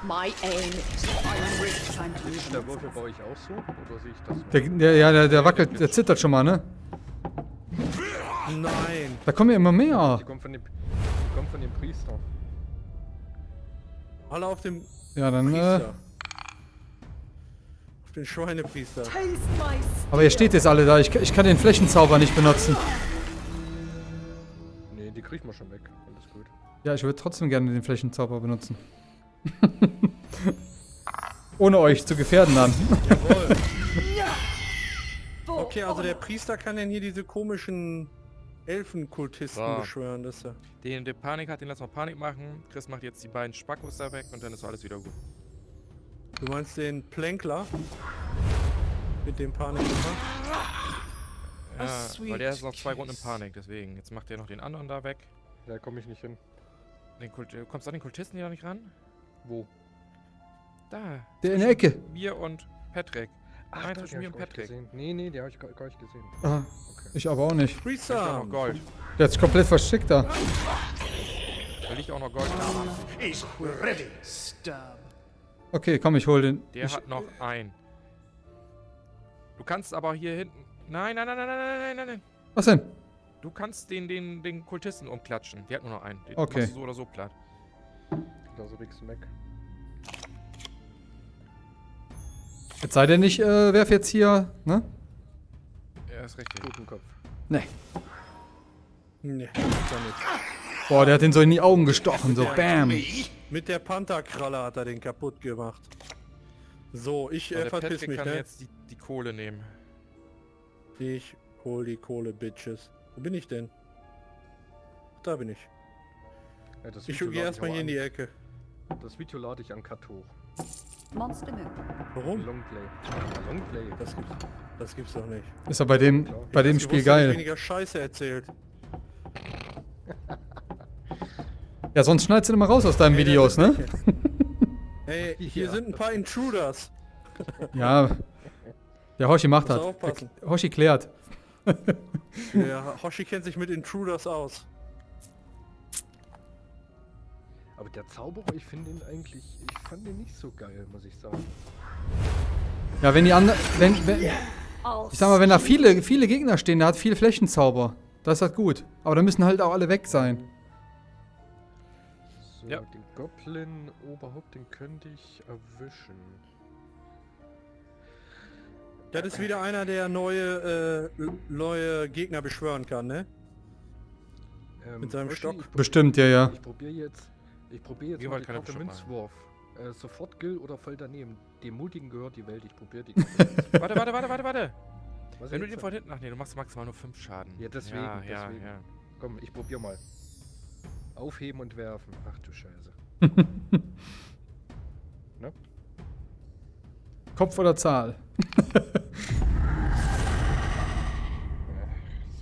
My aim Ist der Würfel bei euch auch so? Oder sehe ich das nur? Der, der, ja, der, der wackelt, der zittert schon mal, ne? Nein! Da kommen ja immer mehr. Die kommt von dem, die kommt von dem Priester. Alle auf dem Ja, dann, äh. Auf den Schweinepriester. aber ihr steht jetzt alle da. Ich, ich kann den Flächenzauber nicht benutzen. Nee, die kriegt man schon weg. Alles gut. Ja, ich würde trotzdem gerne den Flächenzauber benutzen. Ohne euch zu gefährden dann. Jawohl. Okay, also der Priester kann denn hier diese komischen Elfenkultisten So. beschwören, dass er. Den, der Panik hat, den lassen wir Panik machen. Chris macht jetzt die beiden Spackos da weg und dann ist alles wieder gut. Du meinst den Plänkler? Mit dem Panik gemacht? Ja, weil der ist noch zwei Runden in. Panik, deswegen. Jetzt macht er noch den anderen da weg. Da komme ich nicht hin. Den Kult, du kommst an den Kultisten hier noch nicht ran? Wo? Da. Der in der Ecke. Mir und Patrick. Ach, Nein, zwischen mir und Patrick. Nee, nee, der habe ich gar nicht gesehen. Ah, okay. Ich aber auch nicht. Freestyle. Da liegt auch noch Gold. Hm. Der ist komplett verschickt da. Will ich auch noch Gold. Ich ready. Stab. Okay, komm, ich hol den. Der ich hat noch ein. Du kannst aber hier hinten... Nein, nein, nein, nein, nein, nein, nein, nein. Was denn? Du kannst den, den, den Kultisten umklatschen. Die hat nur noch einen. Den okay. machst du so oder so platt. Da so nix weg. Jetzt sei denn, ich äh, werf jetzt hier, ne? Ja, ist richtig. Guten Kopf. Ne. Nee, ist er nicht. Boah, der hat den so in die Augen gestochen, so bam. Mit der Pantherkralle hat er den kaputt gemacht. So, ich äh, der verpiss Patrick mich, kann ne? jetzt die, die Kohle nehmen. Ich hol die Kohle, Bitches. Wo bin ich denn? Da bin ich. Ja, das Ich gehe erstmal hier in die an- Ecke. Das Video lade ich an Cut hoch. monster move. Warum? Longplay. Longplay. Das gibt's, das gibt's doch nicht. Ist ja bei dem, bei dem Ich Spiel geil. weniger Scheiße erzählt. Ja, sonst schneidest du immer raus aus deinen Videos, ne? Ey, hier Ja. sind ein paar Intruders. Ja. Der Hoshi macht das. Hoshi klärt. Der Hoshi kennt sich mit Intruders aus. Aber der Zauberer, ich finde ihn eigentlich, ich fand ihn nicht so geil, muss ich sagen. Ja, wenn die anderen. Wenn, wenn, ich sag mal, wenn da viele, viele Gegner stehen, der hat viel Flächenzauber. Das ist halt gut. Aber da müssen halt auch alle weg sein. So, Ja. den Goblin Oberhaupt, den könnte ich erwischen. Das ist wieder einer, der neue, äh, neue Gegner beschwören kann, ne? Ähm, Mit seinem Stock? Bestimmt, ja, ja. ich probiere jetzt, ich probiere jetzt mal Karte Bestimmt Münzwurf. Äh, sofort Gill oder voll daneben. Dem Mutigen gehört die Welt, ich probiere die. Warte, warte, warte, warte, warte. Was Wenn du den von hinten... Ach nee, du machst maximal nur 5 Schaden. Ja, deswegen, Ja, ja, deswegen. ja. Komm, ich probier mal. Aufheben und werfen. Ach du Scheiße. Kopf oder Zahl? Ja, das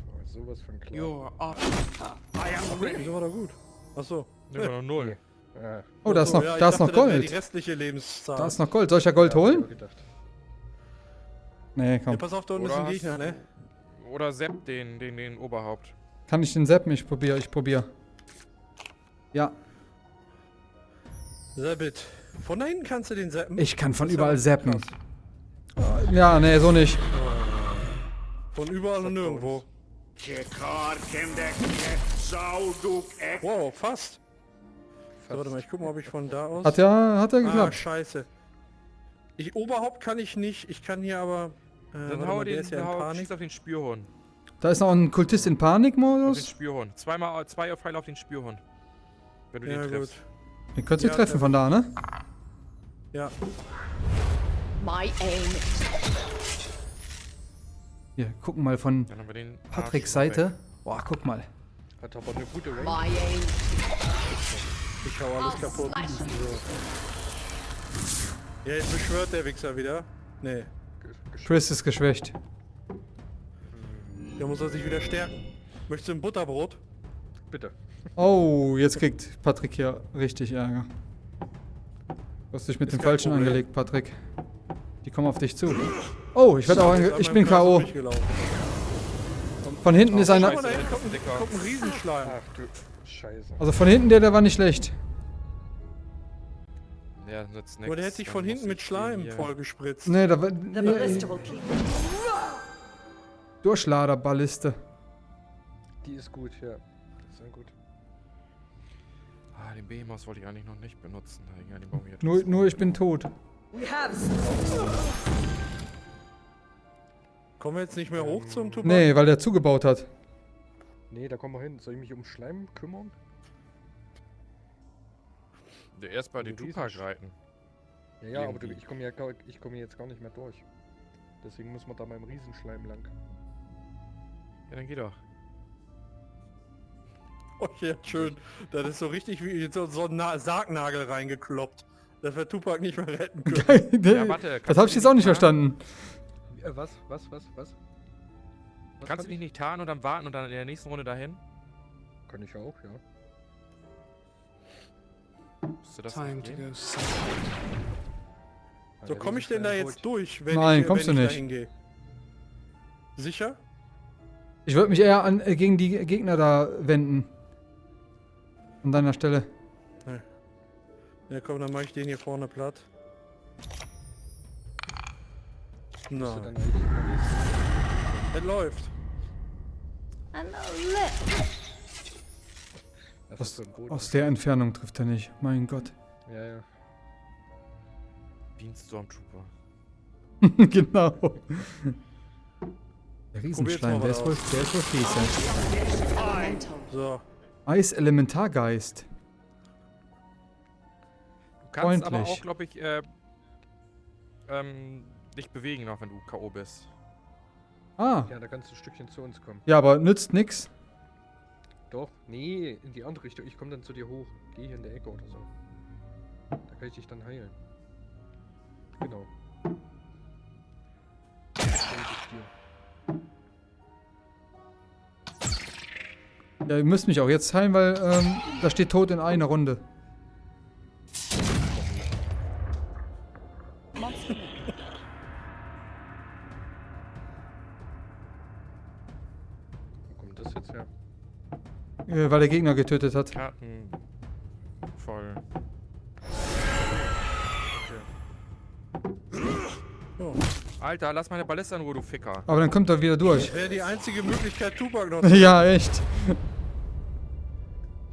war sowas von klar. You're up. Wieso war doch gut? Achso. Nee, war noch 0. Ja, Oh, da ist noch, ja, da ist noch dachte, wäre Die Gold. restliche Lebenszahl. Da ist noch Gold. Soll ich ja Gold ich holen? Nee, ja, komm. pass auf, da unten ist Oder ein Gegner, ne? Oder Sepp den, den, den Oberhaupt. Kann ich den zappen? Ich probiere, ich probiere. Ja, Zappit. Von da hinten kannst du den zappen. ich kann von überall ja zappen. krass. Ja, nee, so nicht. Von überall und nirgendwo. Wow, fast. So, warte mal, ich guck mal, ob ich von da aus... Hat ja, hat ja ah, geklappt. scheiße. Ich Oberhaupt kann ich nicht. Ich kann hier aber... Äh, Dann hau mal, den, ist ja in hau, Panik. auf den Spürhund. Da ist noch ein Kultist in Auf den Panikmodus. Spürhund. Zweimal, zwei Pfeile auf den Spürhund. Wenn du Ja, den gut. triffst. Den könntest du Ja, treffen treff von da, ne? Ja. My aim Hier, gucken mal von Patricks. Seite. Boah, guck mal. Hat aber eine gute Range. Ich hau alles kaputt. So. Ja, jetzt beschwört der Wichser wieder. Nee. Chris ist geschwächt. Der muss er sich wieder stärken. Möchtest du ein Butterbrot? Bitte. Oh, jetzt kriegt Patrick hier richtig Ärger. Du hast dich mit Ist dem Falschen Problem. angelegt, Patrick. Die kommen auf dich zu. Oh, ich werde auch Ich bin K.O. Von hinten ist einer. kommt, ein- Riesenschleim. Ach du Scheiße. Also von hinten der, der war nicht schlecht. Der nützt Aber der hat sich von hinten mit Schleim vollgespritzt. Nee, da war. The Nee, Durchladerballiste. Die ist gut, ja. Sehr gut. Ah, den Behemoth wollte ich eigentlich noch nicht benutzen. Ja, Nur, nur ich bin tot. Kommen wir jetzt nicht mehr hoch zum Tupac? Nee, weil der zugebaut hat. Nee, da kommen wir hin. Soll ich mich um Schleim kümmern? Der erst bei den Tupac reiten. Ja, ja, aber du, Irgendwie. ich komme ja, ich komme jetzt gar nicht mehr durch. Deswegen muss man da beim Riesenschleim lang. Ja, dann geh doch. Oh, ja, schön. Das ist so richtig wie so, so ein Na Sargnagel reingekloppt. Dass wir Tupac nicht mehr retten können. Ja, warte. das habe ich jetzt auch nicht tarnen? verstanden. Äh, was? Was? Was? Was? Was Kannst du dich nicht tarnen und dann warten und dann in der nächsten Runde dahin? Kann ich auch, ja. Time to go. So komme ich denn da jetzt durch, wenn Nein, ich, kommst wenn du ich nicht. Sicher? Ich würde mich eher an, äh, gegen die Gegner da wenden. An deiner Stelle. Ja komm, dann mache ich den hier vorne platt. Na, es läuft. Aus, aus der Entfernung trifft er nicht. Mein Gott. Ja, ja. Bean Stormtrooper. genau. Der Riesenschleim, der ist wohl, der ist wohl. Elemental. So. Eis-Elementargeist. Du kannst aber Freundlich. auch, glaube ich, äh, ähm, dich bewegen noch, wenn du K.O. bist. Ah. Ja, da kannst du ein Stückchen zu uns kommen. Ja, aber nützt nix. Doch, nee, in die andere Richtung. Ich komme dann zu dir hoch. Geh hier in der Ecke oder so. Da kann ich dich dann heilen. Genau. Ja, ihr müsst mich auch jetzt heilen, weil ähm, da steht tot in einer Runde. Äh, weil der Gegner getötet hat. Karten voll. so. Alter, lass meine Ballista in Ruhe, du Ficker. Aber dann kommt er wieder durch. Wäre die einzige Möglichkeit, Tupac noch ja, echt.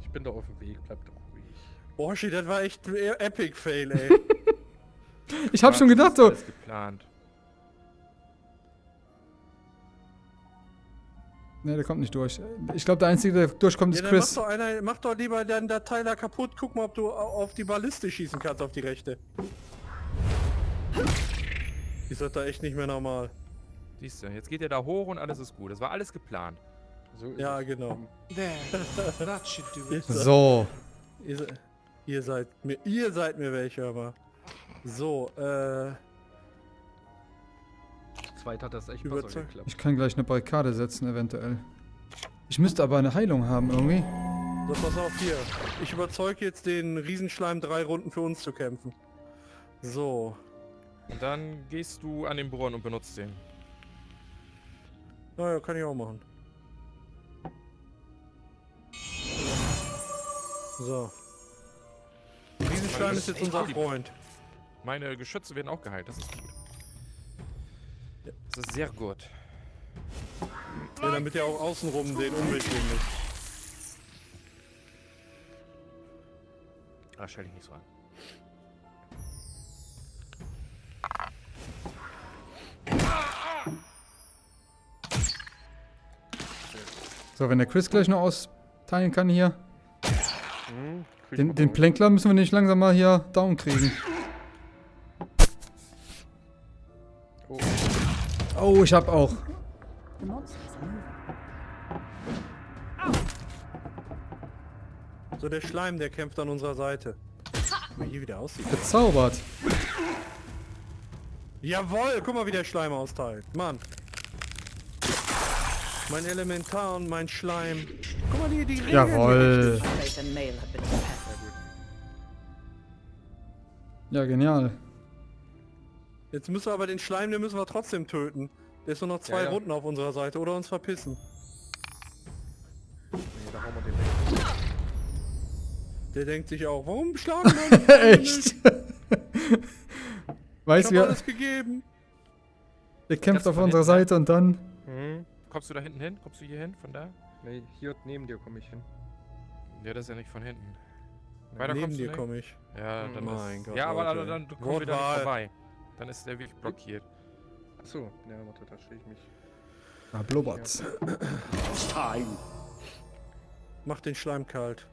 Ich bin da auf dem Weg, bleib doch ruhig. Boah, shit, das war echt ein Epic Fail, ey. Ich hab schon Das gedacht, so. alles geplant. Ne, der kommt nicht durch. Ich glaube, der Einzige, der durchkommt, ja, ist mach Chris. doch, einer, mach doch lieber deinen Datei da kaputt. Guck mal, ob du au- auf die Balliste schießen kannst, auf die rechte. Ist das da echt nicht mehr normal? Siehst du, jetzt geht ihr da hoch und alles ist gut. Das war alles geplant. So ist Ja, genau. There. that should do it. So. Ihr, ihr seid mir, ihr seid mir welche, aber. So, äh, zweit hat das echt besser Überzeugt. geklappt. Ich kann gleich eine Barrikade setzen, eventuell. Ich müsste aber eine Heilung haben irgendwie. so pass auf hier. Ich überzeuge jetzt den Riesenschleim drei Runden für uns zu kämpfen. So. Und dann gehst du an den Brunnen und benutzt den. Naja, kann ich auch machen. So. Der Riesenschleim ist jetzt unser Freund. Meine Geschütze werden auch geheilt, das ist gut. Das ist sehr gut. Ja, damit er auch außenrum den Umweg gehen muss. Ah, stell dich nicht so an. So, wenn der Chris gleich noch austeilen kann hier. Hm, Den, den. Plänkler müssen wir nicht langsam mal hier down kriegen. Oh, ich hab auch. So, der Schleim, der kämpft an unserer Seite. Guck mal hier wieder aussieht. Bezaubert. Jawohl, guck mal, wie der Schleim austeilt. Mann. Mein Elementar und mein Schleim. Guck mal, die, die Regeln. Prepared. Ja, genial. Jetzt müssen wir aber den Schleim, den müssen wir trotzdem töten. Der ist nur noch zwei Ja, ja. Runden auf unserer Seite oder uns verpissen. nee, da hauen wir den weg. Der denkt sich auch, warum schlagen wir uns? Echt? Hab du, alles gegeben. ihr kämpft auf unserer? Seite und dann. Hm, Kommst du da hinten hin? Kommst du hier hin? Von da? nee, hier neben dir komme ich hin. Ja, das ist ja nicht von hinten. Weiter Neben kommst du dir komme ich. Ja, dann mein ist, Gott, Ja, aber Leute. dann, dann kommen wir da nicht vorbei. Dann ist der wirklich blockiert. Achso, ja, warte, da stehe ich mich. Ah, blubbert. Mach den Schleim kalt.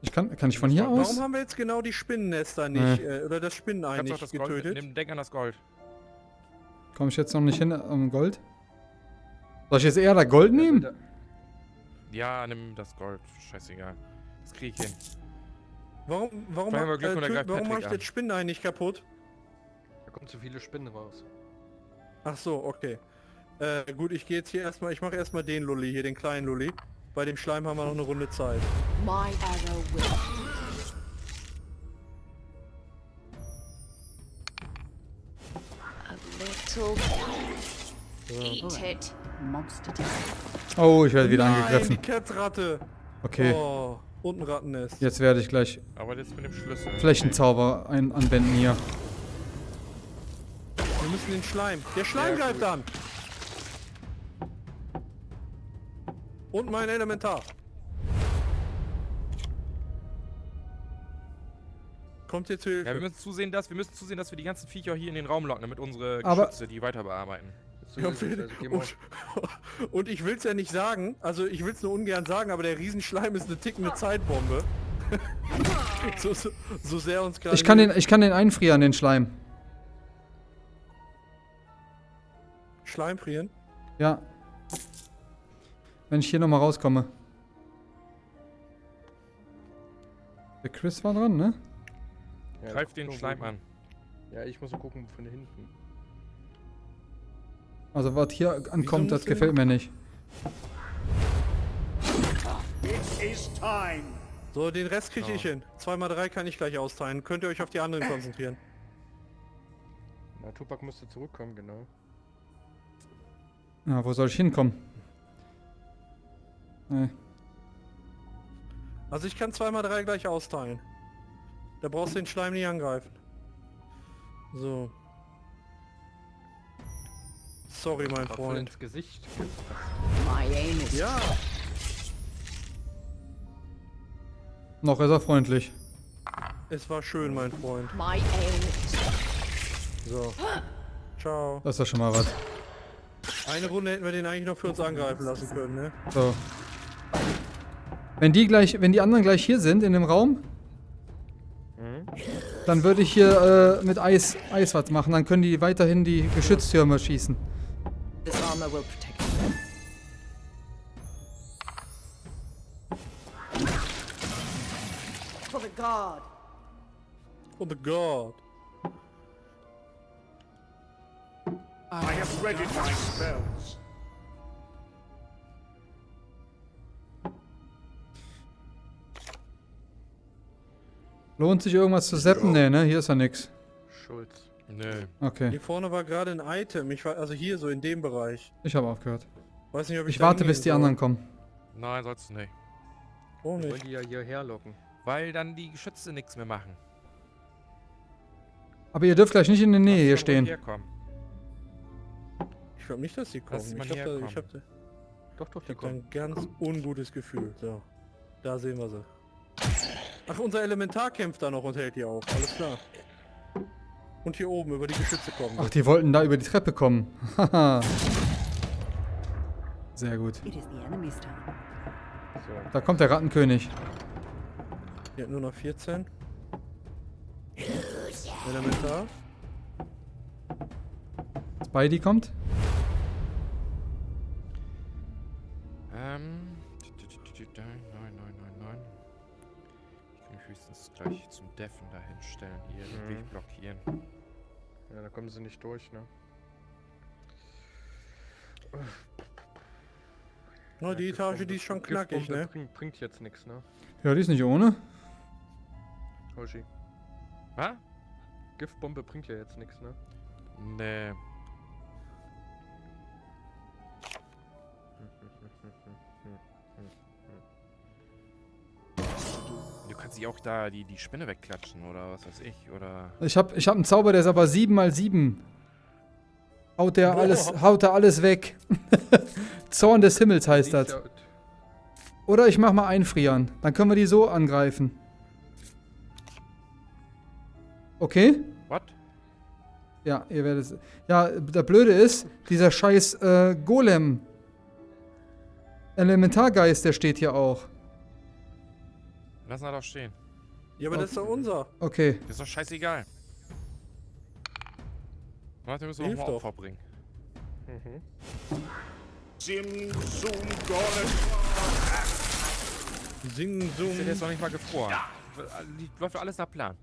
Ich kann, kann ich von hier aus? Warum haben wir jetzt genau die Spinnennester nicht, äh, oder das Spinnenei nicht das Gold getötet? mitnehmen. Denk an das Gold. Komme ich jetzt noch nicht hin am Gold? Soll ich jetzt eher da Gold nehmen? Da, Ja, nimm das Gold. Scheißegal. Das krieg ich hin. Warum, warum, äh, warum mach Patrick ich an. das Spinnenei nicht kaputt? Da kommen zu viele Spinnen raus. Ach so, okay. Äh, gut, ich gehe jetzt hier erstmal, ich mache erstmal den Lulli, hier den kleinen Lulli. Bei dem Schleim haben wir noch eine Runde Zeit. Oh, ich werde wieder Nein, die angegriffen. Kettratte! Okay, Oh, und ein Rattennest. jetzt werde ich gleich Aber jetzt mit dem Schlüssel. Flächenzauber ein anwenden hier. Wir müssen den Schleim. Der Schleim Ja, an! Und mein Elementar. Kommt jetzt Hilfe. Ja, wir müssen zusehen, dass wir müssen zusehen, dass wir die ganzen Viecher hier in den Raum locken, damit unsere Aber- Geschütze die weiter bearbeiten. Ja, und, und ich will es ja nicht sagen, also ich will es nur ungern sagen, aber der Riesenschleim ist eine tickende Zeitbombe. so, so, so sehr uns gerade... Ich kann den, ich kann den einfrieren, den Schleim. Schleim frieren? Ja. Wenn ich hier nochmal rauskomme. Der Chris war dran, ne? Ja, Greif den Schleim an. Ja, ich muss mal gucken von hinten. Also was hier ankommt, das gefällt mir nicht. So, den Rest kriege ich hin. 2x3 kann ich gleich austeilen. Könnt ihr euch auf die anderen konzentrieren. Na, Tupac müsste zurückkommen, genau. Ja, wo soll ich hinkommen? Nee. Also ich kann 2x3 gleich austeilen. Da brauchst du den Schleim nicht angreifen. So. Sorry, mein Voll Freund. ins Gesicht. Ja, Noch ist er freundlich. es war schön, mein Freund. So. Ciao. Das ist ja schon mal was. Eine Runde hätten wir den eigentlich noch für uns angreifen lassen können, ne? So. Wenn die gleich, wenn die anderen gleich hier sind in dem Raum, Mhm. dann würde ich hier äh, mit Eis, Eis was machen. Dann können die weiterhin die Geschütztürme schießen. armor will protect you. For the god. Oh the god. I have readied my spells. Lohnt sich irgendwas zu zappen? Nee, ne? Hier ist ja nix. Schulz. Nö. Okay, Hier vorne war gerade ein Item. Ich war also hier so in dem Bereich. ich habe aufgehört. Weiß nicht, ob ich Ich warte, bis die soll. anderen kommen. Nein, sollst du nicht. Oh Wir wollen nicht. die ja hierher locken. Weil dann die Geschütze nichts mehr machen. Aber ihr dürft gleich nicht in der Nähe hier stehen. Herkommen. Ich glaube nicht, dass die kommen. Mal Ich habe da, ich herkommen. hab da, Doch, doch, ich die hab da kommen. ein ganz ungutes Gefühl. So. Da sehen wir sie. Ach, unser Elementar kämpft da noch und hält die auf. Alles klar. Und hier oben über die Geschütze kommen. Ach, die wollten da über die Treppe kommen. Haha. Sehr gut. Da kommt der Rattenkönig. Hier nur noch 14. Elementar. Spidey kommt. Deffen dahin stellen. Hier den Mhm. Weg blockieren. Ja, da kommen sie nicht durch, ne? Na, Ja, die Etage, die ist schon knackig, ne? Bringt, bringt jetzt nichts, ne? Ja, die ist nicht ohne. Hoshi. Was? Giftbombe bringt ja jetzt nichts, ne? Nee. Kannst dich auch da die, die Spinne wegklatschen oder was weiß ich. Oder. Ich hab, ich hab einen Zauber, der ist aber 7 mal 7. Haut der alles, haut der alles weg. Zorn des Himmels heißt das. Oder ich mach mal einfrieren. Dann können wir die so angreifen. Okay? What? Ja, ihr werdet es. Ja, der Blöde ist, dieser scheiß äh, Golem. Elementargeist, der steht hier auch. Lass ihn doch stehen. Ja, aber das ist doch unser. Okay. Ist doch scheißegal. Warte, müssen wir noch mal. Opfer bringen. Mhm. Sim Sum Golem. Sing, Ist ja Sum. jetzt noch nicht mal gefroren. Die- Läuft alles nach Plan.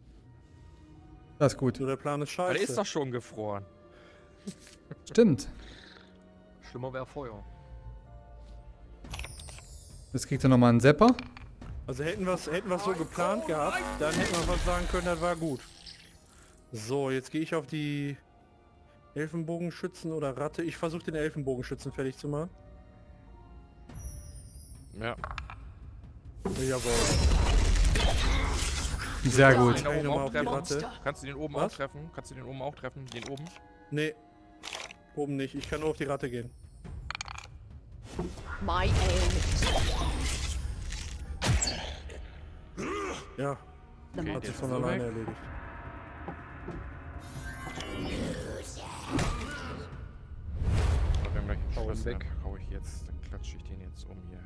Das ist gut. Der Plan ist Aber scheiße. der ist doch schon gefroren. Stimmt. Schlimmer wäre Feuer. Jetzt kriegt er nochmal einen Sepper. Also hätten wir es hätten wir's so geplant gehabt, dann hätten wir was sagen können, das war gut. So, jetzt gehe ich auf die Elfenbogenschützen oder Ratte. Ich versuche den Elfenbogenschützen fertig zu machen. Ja. Jawohl. Sehr gut. den oben auch treffen? Kannst du den oben Was? auch treffen? Kannst du den oben auch treffen? Den oben? Nee. Oben nicht. Ich kann nur auf die Ratte gehen. My aim Ja, Okay, hat sich ist von so alleine weg. erledigt. Aber wir haben gleich einen Schlüssel. weg. Dann hau ich jetzt, dann klatsche ich den jetzt um hier.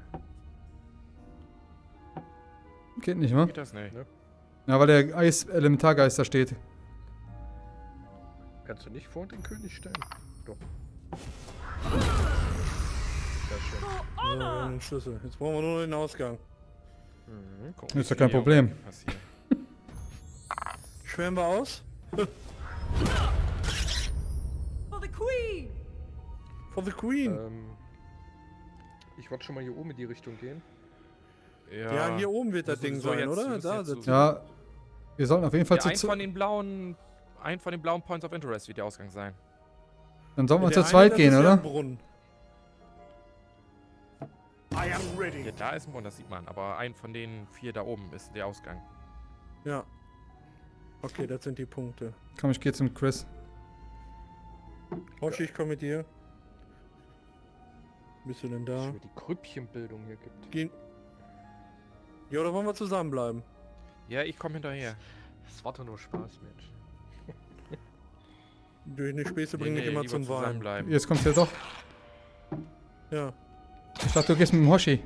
Geht nicht, ne? Geht das nicht? Ja, weil der Eis-Elementargeist da steht. Kannst du nicht vor den König stellen? Doch. Sehr schön. Wir haben den Schlüssel. Jetzt brauchen wir nur noch den Ausgang. Mhm. Gucken, Ist doch wie kein Problem. Schwärmen wir aus? for the queen. For the Queen. Ähm, ich wollte schon mal hier oben in die Richtung gehen. ja. hier oben wird das Ding so sein, jetzt- oder? Da jetzt so- Ja, wir sollten auf jeden Fall Ja, zu, ein zu von den blauen, ein von den blauen Points of Interest wird der Ausgang sein. Dann sollten wir zu zweit gehen, ja oder? Brunnen. I am ready. Ja, da ist ein Brunnen, das sieht man. Aber ein von den vier da oben ist der Ausgang. Ja. Okay, das sind die Punkte. Komm, ich gehe zum Chris. Hoshi, ich komme mit dir. Bist du denn Dass es da? die Grüppchenbildung hier gibt. Gehen. Ja, oder wollen wir zusammenbleiben? Ja, ich komme hinterher. Das war doch nur Spaß, Mensch. Durch eine Späße Nee, bringt mich nee, immer zum Weinen. zusammenbleiben. Jetzt kommt's ja doch. Ja, Ich dachte, du gehst mit dem Hoshi.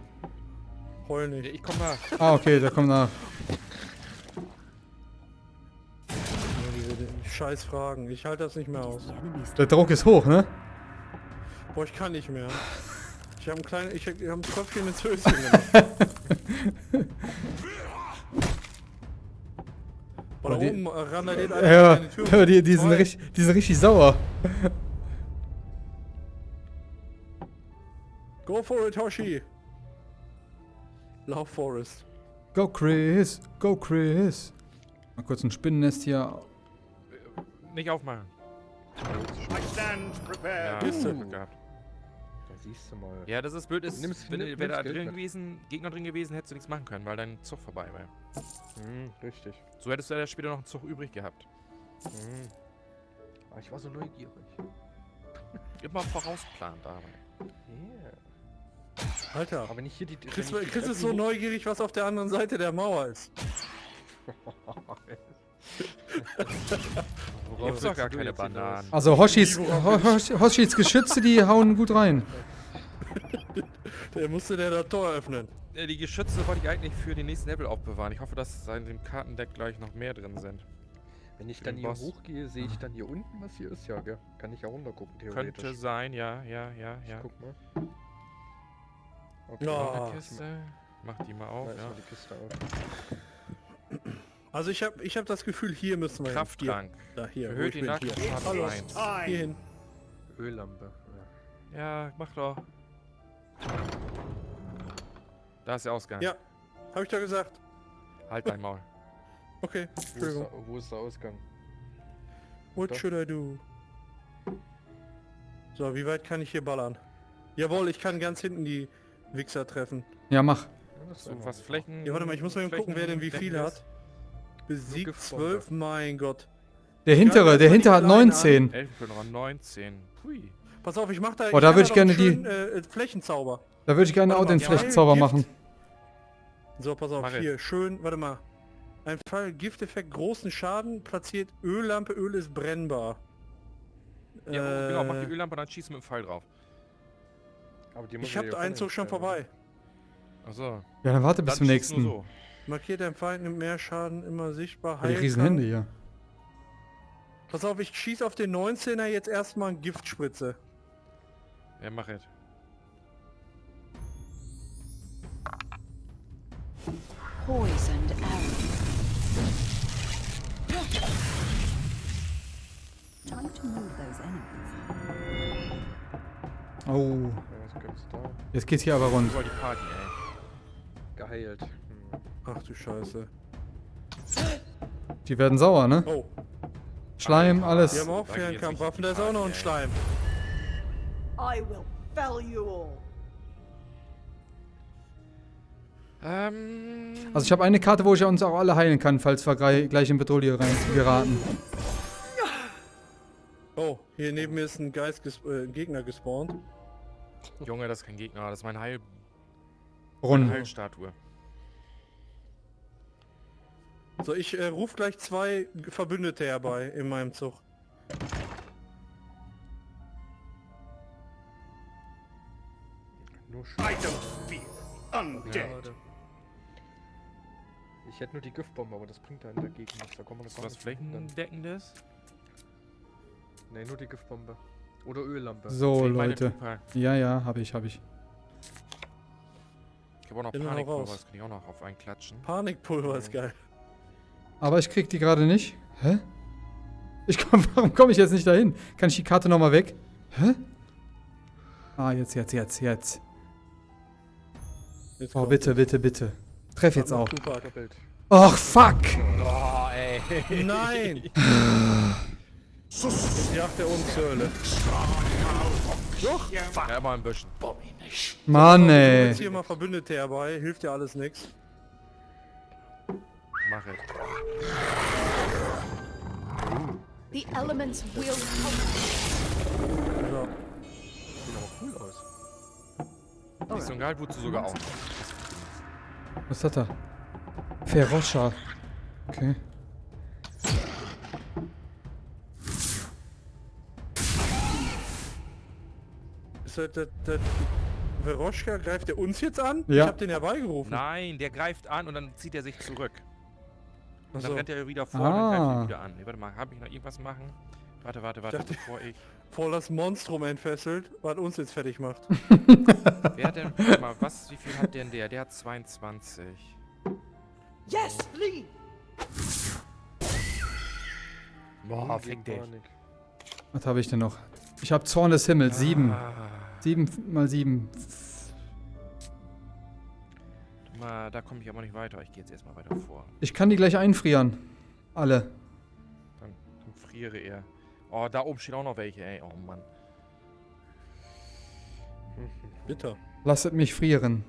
heul Nee, nicht. ich komme nach. Ah, okay, der kommt nach. Diese, scheiß Fragen. Ich halte das nicht mehr aus. Der Druck ist hoch, ne? Boah, ich kann nicht mehr. Ich habe ein kleines, ich habe ein Tröpfchen ins Höschen gemacht. Boah, da die- oben äh, randaliert einer Ja, die, die, sind Zwei. richtig, die sind richtig sauer. Go for it, Hoshi! Lauf, Forest. Go Chris, go Chris. Mal kurz ein Spinnennest hier. Nicht aufmachen. I stand Ja, prepared. Kiste. Glück gehabt. Da siehst du mal. Ja, das ist blöd. Ist, Nimm's- wenn nimm- wäre da drin gewesen, Gegner drin gewesen, hättest du nichts machen können, weil dein Zug vorbei wäre. Hm, richtig. So hättest du ja später noch einen Zug übrig gehabt. Hm. Aber ich war so neugierig. Immer vorausplant dabei. Yeah. Alter. Aber wenn ich hier die... wenn Chris, ich die Chris ist so neugierig, was auf der anderen Seite der Mauer ist. Gibt's doch gar keine? Bananen. Also Hoshis, Hoshis Geschütze, die hauen gut rein. Der musste der das Tor öffnen. Äh, Die Geschütze wollte ich eigentlich für den nächsten Level aufbewahren. Ich hoffe, dass in dem Kartendeck gleich noch mehr drin sind. Wenn ich Für dann hier Boss. hochgehe, sehe ich dann hier unten, was hier ist, ja, gell? Kann ich ja runtergucken, theoretisch. Könnte sein, ja, ja, ja, ja. Ich guck mal. Okay, Ja. Noch Ah, Kiste. Mach die mal auf, ja. mal die Kiste auf. Also ich habe ich hab das Gefühl, hier müssen wir hin. Krafttrank. Hier, da, hier. Erhöht die um eins. Hier hin. Öllampe. Ja. Ja, mach doch. Da ist der Ausgang. Ja. Habe ich doch gesagt. Halt dein Maul. Okay, Wo, ist der, wo ist der Ausgang? What Doch. should I do? So, wie weit kann ich hier ballern? Jawohl, ich kann ganz hinten die Wichser treffen. Ja, mach. So, ist was Flächen. Ja, warte mal, ich muss mal eben gucken, wer denn wie viel hat. Besiegt Giftbombe. 12, mein Gott. Der hintere, der hintere hat 19. Elfenkönig 19. Hui. Pass auf, ich mach da. Oh, da kann würd ich gerne die- schönen, Äh, Flächenzauber. Da würde ich gerne auch den Flächenzauber Gift. machen. So, pass auf, Mach ich. hier, schön, warte mal. Ein Fall Gifteffekt, großen Schaden, platziert Öllampe, Öl ist brennbar. Ja, genau, mach die Äh, Öllampe, dann schieß mit dem Pfeil drauf. Aber die muss Ich ja hab hier einen Zug schon vorbei. Achso. Ja, dann warte bis zum nächsten. so. Markiert dein Feind, nimmt mehr Schaden, immer sichtbar. Ja, die Heiltrank. riesen Hände hier. Pass auf, ich schieß auf den 19er jetzt erstmal eine Giftspritze. Ja, mach es. Poisoned arrow. Time to move those enemies. Oh, Jetzt geht's hier aber rund. Über die Party, ey. Geheilt. Hm. Ach du Scheiße. Die werden sauer, ne? Oh, Schleim, wir alles. haben auch Fernkampfwaffen, da ist auch noch ein. Schleim. I will fell you all. Ähm. Also ich habe eine Karte, wo ich uns auch alle heilen kann, falls wir gleich in Bedrohung rein geraten. Oh, hier neben mir ist ein Geist ges äh, ein Gegner gespawnt. Junge, das ist kein Gegner, das ist mein Heil Rund. Heilstatue. So, ich äh, ruf gleich zwei Verbündete herbei in meinem Zug. Nur I don't fear. Undead. Schade. Ich hätte nur die Giftbombe, aber das bringt einen dagegen nichts. Da kommen wir Ist gar was. Flächendeckendes? Nee, nur die Giftbombe. Oder Öllampe. So, Fehlt meine Leute. Ja, ja, habe ich, habe ich. Ich habe auch noch Panikpulver, raus. das kann ich auch noch auf einen klatschen. Panikpulver ist geil. Aber ich krieg die gerade nicht. Hä? Ich komm, warum komme ich jetzt nicht dahin? Kann ich die Karte nochmal weg? Hä? Ah, jetzt, jetzt, jetzt, jetzt. Jetzt Oh, bitte, bitte, bitte. Treff jetzt auch. Och, fuck! Oh, ey. Nein! Jetzt jagt er uns zur Hölle. Ja, immer ein bisschen. Mann, ey. jetzt hier mal Verbündete herbei, hilft dir alles nichts. Mach es. The elements will help. So. Sieht aber cool aus. Die ist so ein geil, wozu sogar auch. Was hat er? Ferroscha. Okay. Das, das, das Veroschka, greift er uns jetzt an? Ja. Ich hab den herbeigerufen. Nein, der greift an und dann zieht er sich zurück. Und dann Achso. rennt er wieder vor und dann greift Ah. er wieder an. Nee, warte mal, habe ich noch irgendwas machen? Warte, warte, warte, dachte- bevor ich... Voll das Monstrum entfesselt, was uns jetzt fertig macht. Wer hat denn... Warte mal, was, wie viel hat denn der? Der hat 22. Yes, Lee! Boah, fick dich. Was habe ich denn noch? Ich habe Zorn des Himmels, sieben. Ah, Sieben mal sieben. mal, da komme ich aber nicht weiter. Ich gehe jetzt erstmal weiter vor. Ich kann die gleich einfrieren. Alle. Dann, dann friere er. Oh, da oben stehen auch noch welche, ey. Oh Mann. Bitter. Lasset mich frieren.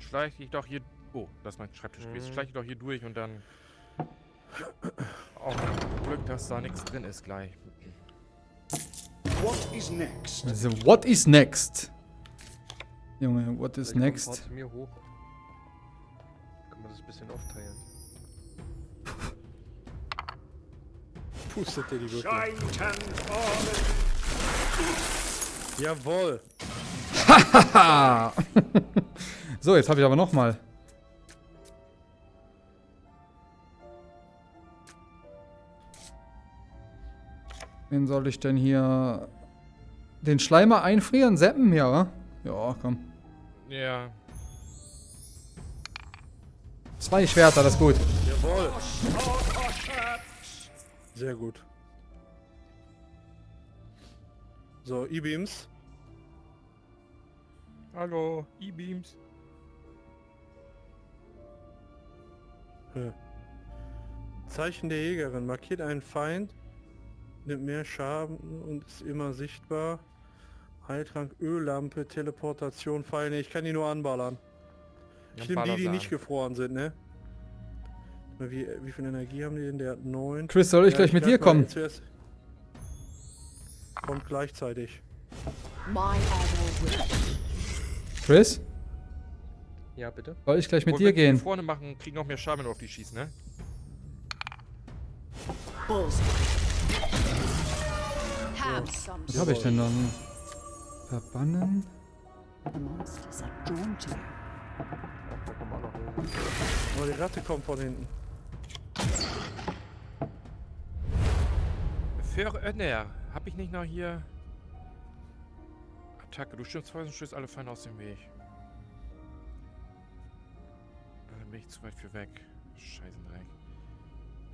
Schleich dich doch hier... Oh, das ist mein Schreibtisch gewesen. Mhm. Schleich dich doch hier durch und dann... Auch Glück, dass da nichts drin ist gleich. What is next? Also, what is next? Junge, what is Vielleicht kommt next? zu mir hoch. Können wir das ein bisschen aufteilen. Pustet dir die wirklich. Jawohl. Ha! so, jetzt habe ich aber noch Wen soll ich denn hier... Den Schleimer einfrieren? Seppen? Ja, wa? Ja, komm. Ja. Zwei Schwerter, das ist gut. Jawohl. Sehr gut. So, E-Beams. Hallo, E-Beams. Ja. Zeichen der Jägerin. Markiert einen Feind, nimmt mehr Schaden und ist immer sichtbar. Heiltrank, Öllampe, Teleportation, Pfeil. Nee, ich kann die nur anballern. Dann Stimmt, die, die nicht gefroren sind, ne? Wie, wie viel Energie haben die denn? Der hat 9. Chris, soll ich gleich mit dir kommen? Kommt gleichzeitig. Chris, Ja, bitte. soll ich gleich mit Und dir wenn die gehen? vorne machen, kriegen noch mehr Schaden, wenn du auf die schießt, ne? Bullseye. Was habe ich denn dann? Verbannen? Aber die Ratte kommt von hinten. Für Önner, hab ich nicht noch hier... Attacke, du stimmst Feuer und stößt alle Feinde aus dem Weg. Dann bin ich zu weit für weg. Scheißendreck.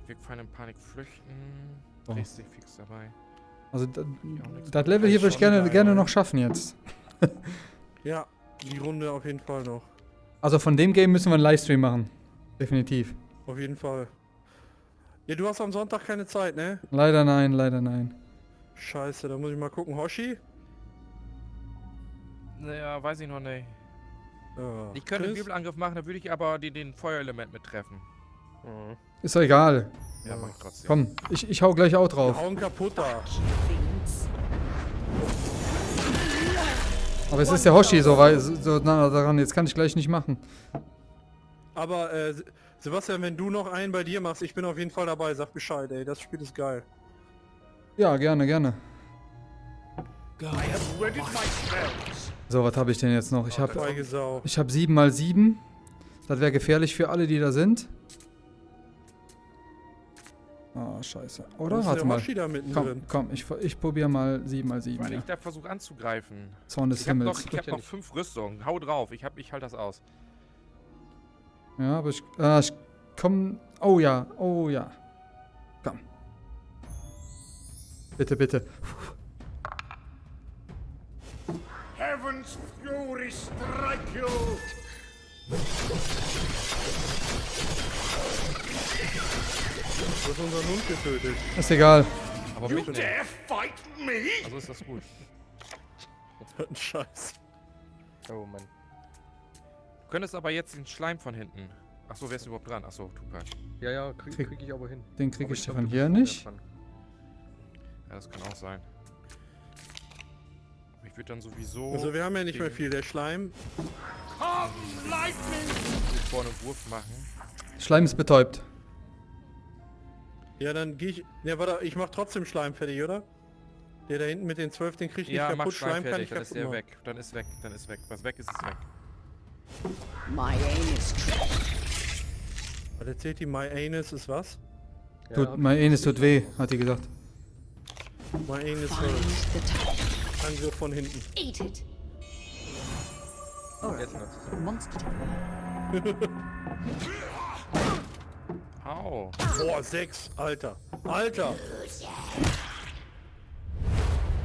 Wirkt Feinde in Panik flüchten. Oh. Drehst dich fix dabei. Also, da- das Level hier würde ich gerne, gerne noch schaffen jetzt. Ja, die Runde auf jeden Fall noch. Also von dem Game müssen wir einen Livestream machen. Definitiv. Auf jeden Fall. Ja, du hast am Sonntag keine Zeit, ne? Leider nein, leider nein. Scheiße, da muss ich mal gucken. Hoshi? Naja, weiß ich noch nicht. Ja. Ich könnte einen Chris? Wirbelangriff machen, da würde ich aber den, den Feuerelement mit treffen. Mhm. Ist doch egal. Ja, mach ich trotzdem. Komm, ich, ich hau gleich auch drauf. hauen kaputt da. Aber es ist der Hoshi so, so, nah daran. Jetzt kann ich gleich nicht machen. Aber äh, Se- Sebastian, wenn du noch einen bei dir machst, ich bin auf jeden Fall dabei. Sag Bescheid, ey. Das Spiel ist geil. Ja, gerne, gerne. So, was habe ich denn jetzt noch? Ich habe ich hab 7 mal 7. Das wäre gefährlich für alle, die da sind. Oh, scheiße. Oder? Warte mal. Komm, komm, ich, ich probiere mal 7 mal 7. Weil Ja. ich da versuche anzugreifen. Zorn des Ich habe noch, Himmels. ich hab noch fünf Rüstungen. Hau drauf, ich, hab, ich halte das aus. Ja, aber ich, äh, ich komm. Oh ja, oh ja. Komm. Bitte, bitte. Heaven's fury strike you. Du hast unseren Hund getötet. Ist egal. Aber You dare fight me? Also ist das gut. Ein Scheiß. Oh Mann. Du könntest aber jetzt den Schleim von hinten. Achso, wer ist überhaupt dran? Achso, Tupac. Ja, ja, krieg, Krieg- krieg ich aber hin. Den kriege Aber ich glaub, von du hier nicht. Ja, das kann auch sein. Ich würde dann sowieso Also wir haben ja nicht mehr viel. Der Schleim. Lightning! hier vorne Wurf machen. Schleim ist betäubt. Ja, dann gehe ich. Ja, warte, ich mach trotzdem Schleim fertig, oder? Der da hinten mit den 12, den krieg ich Ja, nicht mach kaputt. Schleim Schleim kann fertig, ich dann ist der weg. Dann ist weg, dann ist weg. Was weg ist, ist weg. My true. Was erzählt die My Anus ist was? Ja, Tut, Enes gesehen, tut weh, hat die gesagt. Find the target. Angriff von hinten. Eat it. Sie es. Monster. Au. Boah, sechs, Alter. Alter.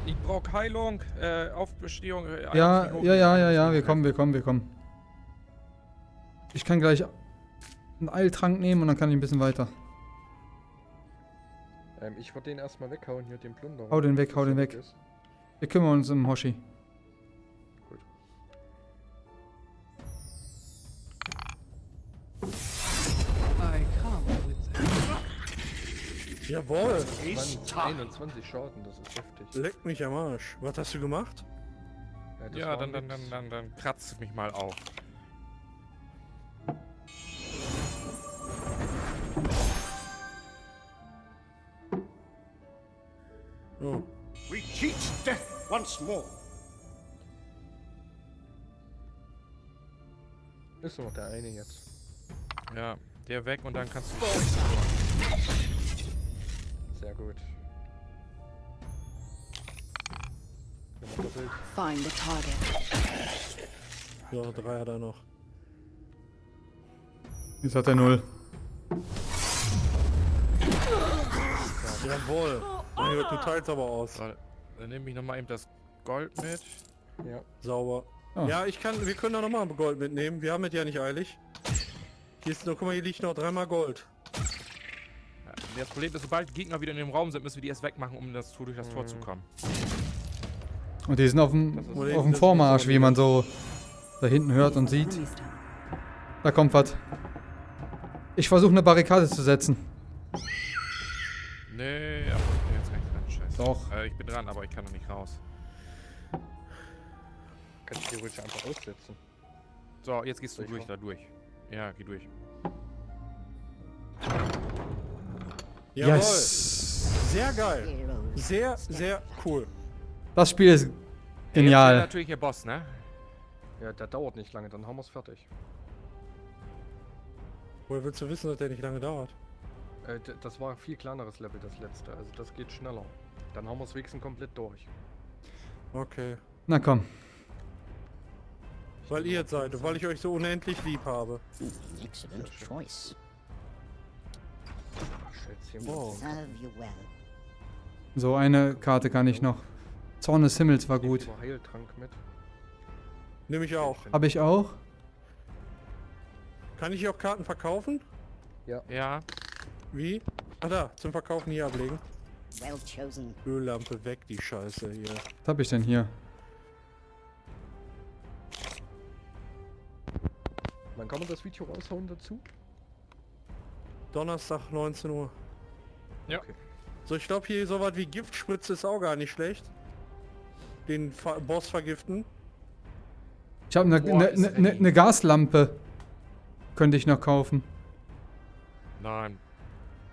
Ich brauche Heilung, äh, Aufbestehung. Äh, Ja, ja, ja, ja, ja, wir kommen, wir kommen, wir kommen. Ich kann gleich einen Eiltrank nehmen und dann kann ich ein bisschen weiter. Ähm, ich würde den erstmal weghauen, hier den Plunder. Hau den weg, hau den weg. Wir kümmern uns um Hoshi. That. Jawohl. Mann, 21 Schaden, das ist heftig. Leck mich am Arsch. Was hast du gemacht? Ja, war dann, dann, dann, dann, dann kratzt mich mal auf. Oh. We teach death once more. Ist nur noch der eine jetzt. Ja, der weg und dann kannst du. Sehr gut. Ja. Find the target. So, drei hat er noch. Jetzt hat er null. Jawohl. Mein Gott, du teilst aber aus. So, dann nehme ich nochmal eben das Gold mit. Ja. Sauber. Oh. Ja, ich kann, wir können da nochmal Gold mitnehmen. Wir haben es ja nicht eilig. Hier ist noch, guck mal, hier liegt noch dreimal Gold. Ja, das Problem ist, sobald Gegner wieder in dem Raum sind, müssen wir die erst wegmachen, um das durch das Tor zu kommen. Und die sind auf dem, auf dem Vormarsch, wie man so da hinten hört und sieht. Da kommt was. Ich versuche eine Barrikade zu setzen. Nee, aber Doch. Äh, ich bin dran, aber ich kann noch nicht raus. Kannst du theoretisch einfach aussetzen. So, jetzt gehst du Soll ich durch da durch. Ja, geh durch. Jawohl. Yes! Sehr geil. Sehr, sehr cool. Das Spiel ist genial. ist natürlich der Boss, ne? Ja, der dauert nicht lange, dann haben wir es fertig. Woher willst du wissen, dass der nicht lange dauert? Äh, das war ein viel kleineres Level, das letzte. Also das geht schneller. Dann haben wir es wenigstens komplett durch. Okay. Na komm. Weil ihr seid und weil ich euch so unendlich lieb habe. Excellent choice. Wow. So, eine Karte kann ich noch. Zorn des Himmels war gut. Heiltrank mit. Nehme ich auch. Habe ich auch? Kann ich hier auch Karten verkaufen? Ja. Wie? Ah da, zum Verkaufen hier ablegen. Well chosen. Öllampe weg, die Scheiße hier. Was habe ich denn hier? Wann kann man das Video raushauen dazu? Donnerstag 19 Uhr. Ja. Okay. So, ich glaube hier sowas wie Giftspritze ist auch gar nicht schlecht. Den Fa Boss vergiften. Ich habe eine ne, ne, ne, ne Gaslampe. Könnte ich noch kaufen. Nein.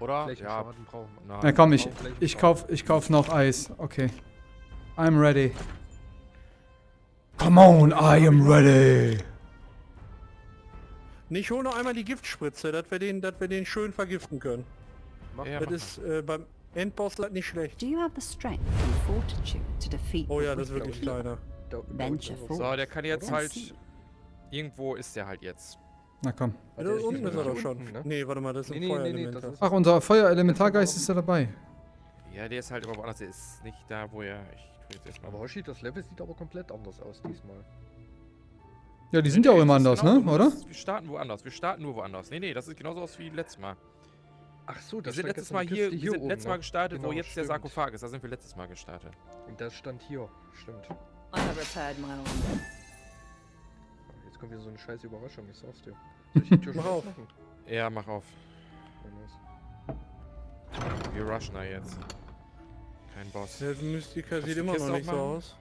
Oder? Ja. Brauchen wir. Nein. Na komm, ich, ich kauf, ich kauf noch Eis. Okay. I'm ready. Come on, I am ready. Ich hole noch einmal die Giftspritze, dass wir den, dass wir den schön vergiften können. Mach Ja, das ist äh, beim Endboss halt nicht schlecht. Do you have the strength and fortitude to defeat Oh ja, das ist wirklich kleiner. Er. So, der kann jetzt halt... Irgendwo ist der halt jetzt. Na komm. Ah, Da der ist unten ist er doch schon. ne? Nee, warte mal, das ist Nee, ein nee, nee, nee, ist- Ach, unser Feuerelementargeist ist ja dabei. Ja, der ist halt immer woanders. Der ist nicht da, wo er... Ich tu jetzt erstmal... Aber Hoshi, das Level sieht aber komplett anders aus diesmal. Ja, die sind ja auch immer anders, ne? Oder? Wir starten woanders. Wir starten nur woanders. Nee, nee, das sieht genauso aus wie letztes Mal. Ach so, Wir das sind stand letztes Mal hier, Kiste wir sind oben letztes Mal gestartet, wo Genau, jetzt der stimmt. Sarkophag ist. Da sind wir letztes Mal gestartet. Und das stand hier. Stimmt. I have repaired my armor. Jetzt kommt wieder so eine scheiß Überraschung, ich sag's dir. Soll ich die Tür Mach schon auf. Ja, mach auf. Ja. Wir rushen da jetzt. Kein Boss. Der Mystiker Kannst sieht immer noch nicht so aus.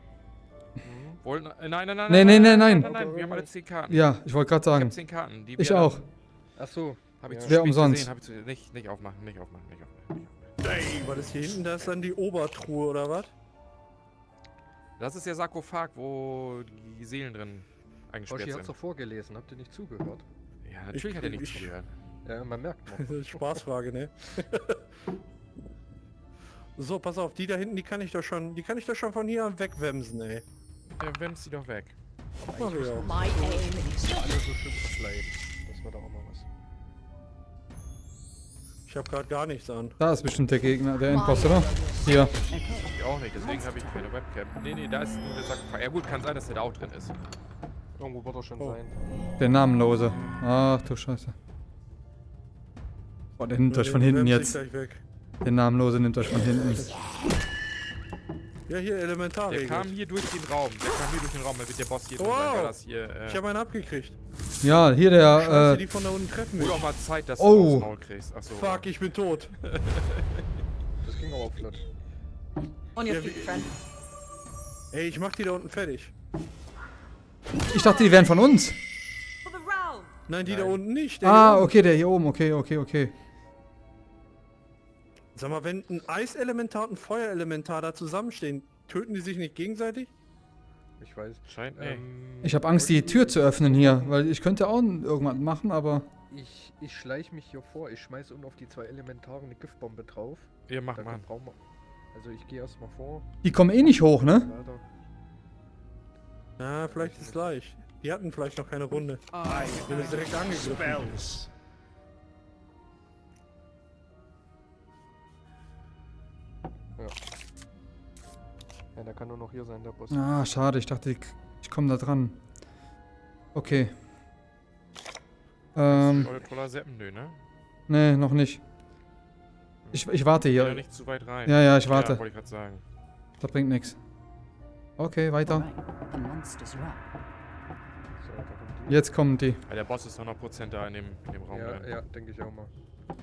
Mhm. Wollen, äh, nein, nein, nein, Nee, nee, nee, nein. nein, nein, wir haben alle 10 Karten. Ja, ich wollte gerade Ich sagen. hab 10 Karten. Die Ich auch. Ach so. Hab ich Ja. zu spät umsonst. Gesehen, hab ich zu, nicht, nicht aufmachen, nicht aufmachen, nicht aufmachen. Aufmachen. Was ist hier hinten? Da ist dann die Obertruhe oder was? Das ist der Sarkophag, wo die Seelen drin Hoshi eingesperrt hat's sind. doch vorgelesen, habt ihr nicht zugehört? Ja, natürlich hat er nicht ich- zugehört. Ja, man merkt noch. Das ist Spaßfrage, ne? so, pass auf, die da hinten, die kann ich doch schon, die kann ich doch schon von hier an wegwemsen, ey. Ja, wemst sie doch weg. Mach ich auch. My aim is Alle so schön verbleiben. Das war doch auch mal was. Ich habe gerade gar nichts an. Da ist bestimmt der Gegner, der Endboss, oder? Hier. Ich auch nicht, deswegen habe ich keine Webcam. Nee, nee, da ist nur der Sack. Ja gut, kann sein, dass der da auch drin ist. Irgendwo wird er schon Oh. sein. Der Namenlose. Ach du Scheiße. Boah, der nimmt euch von hinten jetzt. Der Namenlose nimmt euch von hinten. Ja, hier Der Elementarregel. kam hier durch den Raum. Der kam hier durch den Raum, da wird der Boss hier drin Wow. sein, weil das hier... Äh, Ich habe einen abgekriegt. Ja, hier Scheiße, der, die äh, von da unten treffen mich. Auch mal Zeit, dass Oh. du Maul kriegst. Achso. Fuck, ich bin tot. Das ging aber auch flott. on your Ja, feet, wie- friend. Ey, ich mach die da unten fertig. Ich dachte, die wären von uns. Nein, die da unten nicht. Ah, okay, der hier oben, okay, okay, okay. Sag mal, wenn ein Eiselementar und ein Feuerelementar da zusammenstehen, töten die sich nicht gegenseitig? Ich weiß. Scheint. Ähm, Ich habe Angst, die Tür zu öffnen hier, weil ich könnte auch irgendwas machen, aber... Ich, ich schleich mich hier vor. Ich schmeiß unten auf die zwei Elementare eine Giftbombe drauf. Ihr macht Dann mal. brauchen wir. Also ich gehe erstmal vor. Die kommen eh nicht hoch, ne? Weiter. Ja, vielleicht ist es gleich. Die hatten vielleicht noch keine Runde. I Wir sind direkt angegriffen. spells. Ja, der kann nur noch hier sein, der Boss. Ah, schade, ich dachte, ich, ich komme da dran. Okay. Ähm, toller Seppen, ne? nee, noch nicht. Ich, ich warte hier. nicht zu weit rein. Ja, ja, ich warte. Ja, wollte ich gerade sagen. Das bringt nichts. Okay, weiter. Jetzt kommen die. Ja, der Boss ist 100% da in dem, in dem Raum Ja, ja, denke ich auch mal.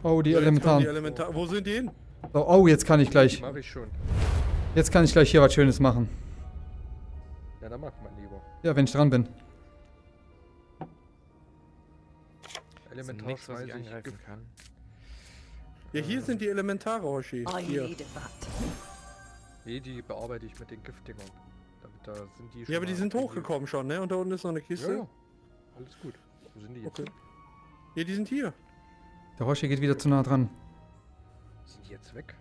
Oh, die jetzt kommen Die Elementaren. Elementar Wo sind die hin? So, oh, jetzt kann ich gleich. Mach ich schon. Jetzt kann ich gleich hier was Schönes machen. Ja, dann mach mal lieber. Ja, wenn ich dran bin. Elementar nichts, was ich angreifen kann. Ja, hier sind die Elementare, Hoshi. Hier. Nee, die bearbeite ich mit den Giftdingern. Da sind die schon Ja, aber die sind hochgekommen schon, ne? Und da unten ist noch eine Kiste. Ja, ja. Alles gut. Wo sind die jetzt? Okay. Ja, die sind hier. Der Hoshi geht wieder zu nah dran. Sind die jetzt weg?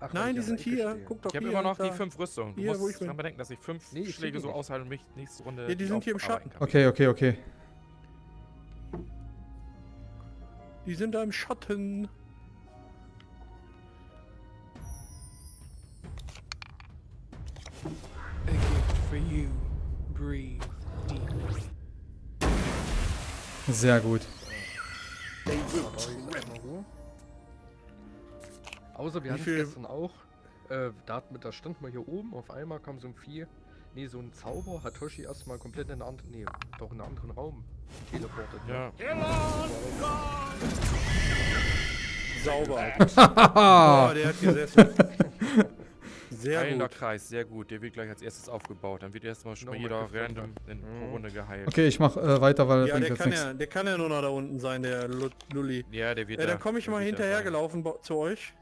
Ach, Nein, die sind hier. stehe. Guck doch Ich habe immer noch da. die fünf Rüstungen. Du Hier, wo ich musst dran bedenken, dass ich fünf Nee, ich Schläge so aushalte und mich nächste Runde Ja, die sind hier im Schatten. kann. Okay, okay, okay. Die sind da im Schatten. Sehr gut. Außer wir hatten gestern auch. Äh, da, hat, da stand mal hier oben, auf einmal kam so ein Vieh. Nee, so ein Zauber hat Toshi erstmal komplett in einen anderen, nee, doch in einen anderen Raum teleportet. ne? Ja, Sauber. Oh, der hat gesessen. Sehr heilender gut. Kreis, sehr gut. Der wird gleich als erstes aufgebaut. Dann wird erstmal schon mal jeder random in pro Mhm. Runde geheilt. Okay, ich mach äh, weiter, weil Ja, der jetzt kann nichts. ja, der kann ja nur noch da unten sein, der Lu- Lulli. Ja, der wird Ja, da. dann komme ich mal hinterher gelaufen zu euch.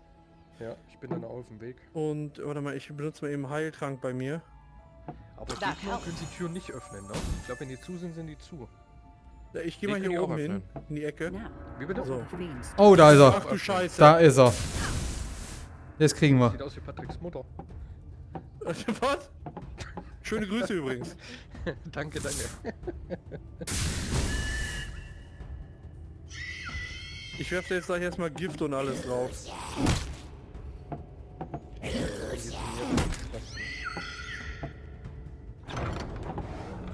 Ja, ich bin dann auf dem Weg. Und, warte mal, ich benutze mal eben Heiltrank bei mir. Aber helps. können die Türen nicht öffnen, ne? Ich glaube, wenn die zu sind, sind die zu. Ja, Ich gehe mal hier auch oben hin, in die Ecke. Now, Wie bitte? So. Oh, da ist Ach er. du Scheiße. Da ist er. Jetzt kriegen wir. Sieht aus wie Patricks Mutter. Was? Schöne Grüße übrigens. danke, danke. Ich werfe jetzt gleich erstmal Gift und alles drauf.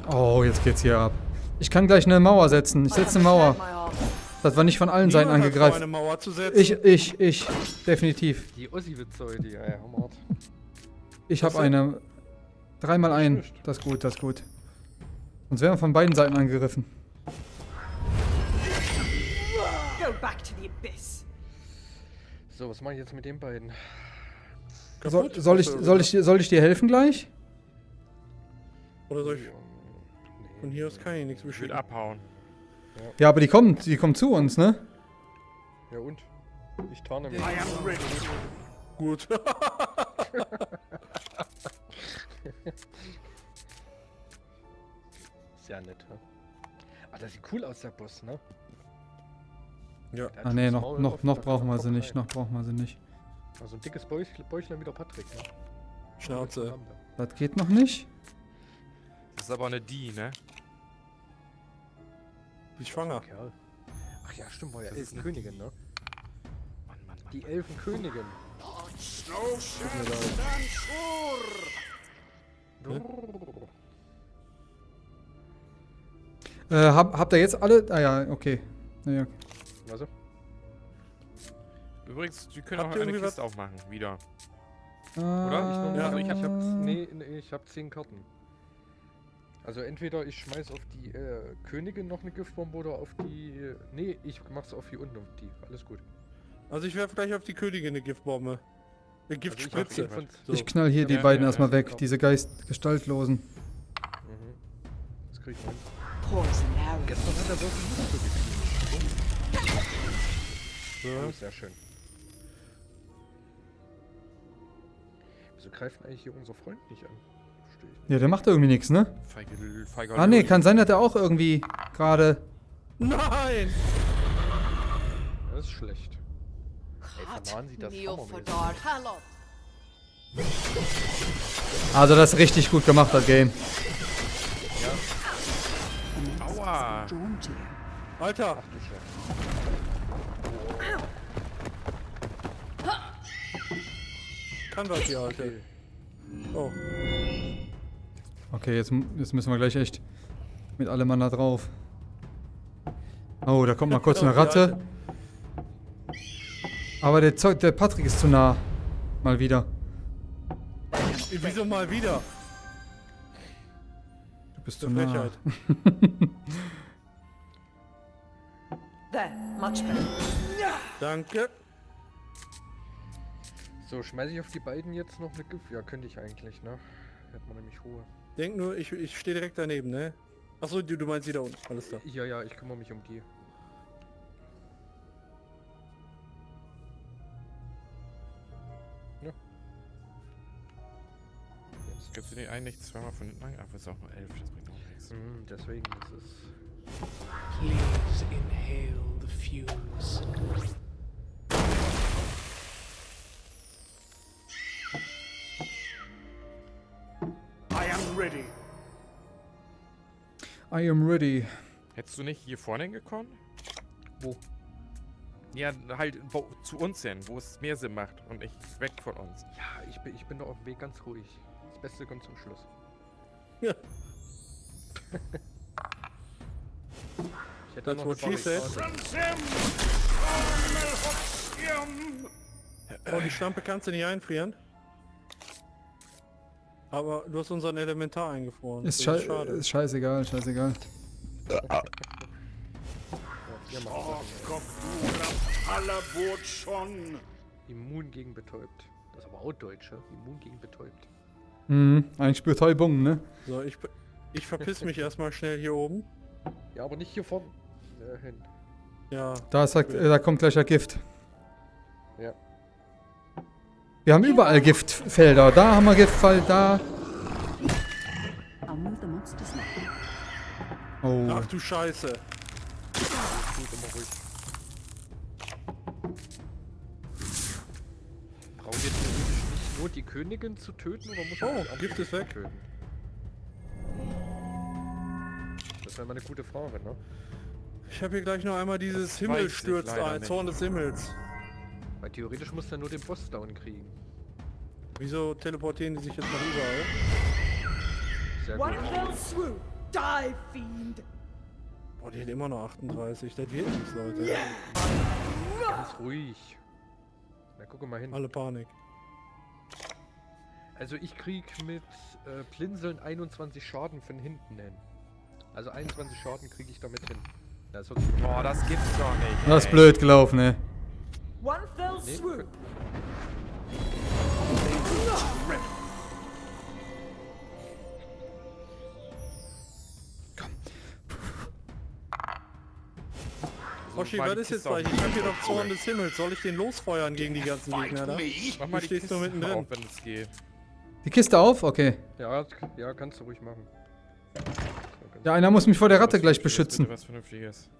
Oh, jetzt geht's hier ab. Ich kann gleich eine Mauer setzen. Ich setze eine Mauer. Das war nicht von allen Seiten angegriffen. eine Mauer zu setzen. Ich, ich, ich. Definitiv. Die Ossi-Witze, die ja, hammerhart. Ich habe eine. Dreimal ein. Das ist gut, das ist gut. Sonst wären wir von beiden Seiten angegriffen. Go back to the abyss. So, was mache ich jetzt mit den beiden? Soll, Kaputt? soll, ich, soll, ich, dir- soll ich dir helfen gleich? Oder soll ich... Von hier aus kann ich nichts Ich will abhauen. Ja, aber die kommen, die kommen zu uns, ne? Ja und? Ich tarne mich. I am ready. Gut. Sehr nett, ne? Ah, das sieht cool aus, der Boss, ne? Ja. Ah das noch, noch, noch brauchen wir sie nicht, noch brauchen wir sie nicht. Also ein dickes Bäuch- Bäuchlein wie der Patrick, ne? Schnauze. Das geht noch nicht. Das ist aber eine Die, ne? Wie schwanger. Kerl. Ach ja, stimmt, war ja Elfenkönigin, ne? Mann, Mann, Mann. Die Elfenkönigin. Äh, hab, habt ihr jetzt alle? Ah ja, okay. Ja, okay. Also, Übrigens, wir können Habt auch eine Kiste aufmachen, wieder. Oder? ich, Ja. also ich hab, Ah. nee, nee, ich hab zehn Karten. Also entweder ich schmeiß auf die äh, Königin noch eine Giftbombe oder auf die... äh, Nee, ich mach's auf hier unten auf die. Alles gut. Also ich werfe gleich auf die Königin eine Giftbombe. Eine Also ich Giftspritze. zehn von- So. Ich knall hier die Ja, beiden ja, erstmal ja. weg, diese Geist gestaltlosen. Mhm. Das krieg ich mal hin. Gestern hat er wirklich nicht so gefühlt. So. Oh, sehr schön. Wieso greift eigentlich hier unser Freund nicht an? Verstehe ich nicht. Ja, der macht irgendwie nichts, ne? Ah nee, Louis. kann sein, dass er auch irgendwie gerade... Nein! Das ist schlecht. Ey, das. Also das ist richtig gut gemacht, das Game. Aua! To you. Alter! Kann was hier, Alter. Oh. Okay, jetzt, jetzt müssen wir gleich echt mit allem Mann da drauf. Oh, da kommt mal kurz eine Ratte. Aber der, Zeug, der Patrick ist zu nah. Mal wieder. Wieso mal wieder? Du bist zu nah. There, much better. Danke. So, schmeiße ich auf die beiden jetzt noch eine Gift? Ja, könnte ich eigentlich, ne? Hätte man nämlich Ruhe. Denk nur, ich, ich stehe direkt daneben, ne? Achso, du, du meinst die da unten. Alles klar. Ja, ja, ich kümmere mich um die. Ja. Jetzt. Gibst du den einen nicht zweimal von hinten an? Ach, das ist auch nur elf, das bringt auch nichts. Mhm, deswegen ist es. Please inhale the fumes. Am ready. I am ready. Hättest du nicht hier vorne hingekommen? Wo? Ja, halt wo, zu uns hin, wo es mehr Sinn macht und nicht weg von uns. Ja, ich bin, ich bin doch auf dem Weg ganz ruhig. Das Beste kommt zum Schluss. Ja. ich hätte That's noch what eine she said. Oh, die Schlampe kannst du nicht einfrieren. Aber du hast unseren Elementar eingefroren. Ist, schei schade. ist scheißegal, scheißegal. Oh Gott, du Hallerbot schon. Immun gegen betäubt. Das ist aber auch Deutsch, ja? Immun gegen betäubt. Mhm, eigentlich Betäubung, ne? So, ich, ich verpiss mich erstmal schnell hier oben. Ja, aber nicht hier vorne äh, hin. Ja. Da, ist, da kommt gleich ein Gift. Wir haben überall Giftfelder. Da haben wir Giftfall, da. Oh. Ach du Scheiße. Brauchen wir theoretisch nicht nur die Königin zu töten oder muss man Oh, Gift ist weg. töten? Das wäre mal eine gute Frage, ne? Ich habe hier gleich noch einmal dieses Das Himmel weiß ich stürzt leider ein, nicht. Zorn des Himmels. Weil theoretisch muss er nur den Boss down kriegen. Wieso teleportieren die sich jetzt noch überall? Sehr gut. Die, fiend. Boah, die hat immer noch 38. Das wird nichts, Leute. Ganz ruhig. Na, guck mal hin. Alle Panik. Also ich krieg mit äh, Blinzeln 21 Schaden von hinten hin. Also 21 Schaden kriege ich damit hin. Das Boah, das gibt's doch nicht. Das ist ey. blöd gelaufen, ne? One fell Nee, swoop. So, Oschi, mal was ist jetzt gleich? Ich hab hier noch Zorn des Himmels. Soll ich den losfeuern gegen die ganzen Gegner da? Mach mal die stehst Kiste mittendrin. auf, wenn es geht. Die Kiste auf? Okay. Ja, ja, kannst du ruhig machen. Ja, einer muss mich vor der Ratte gleich beschützen. Was Vernünftiges.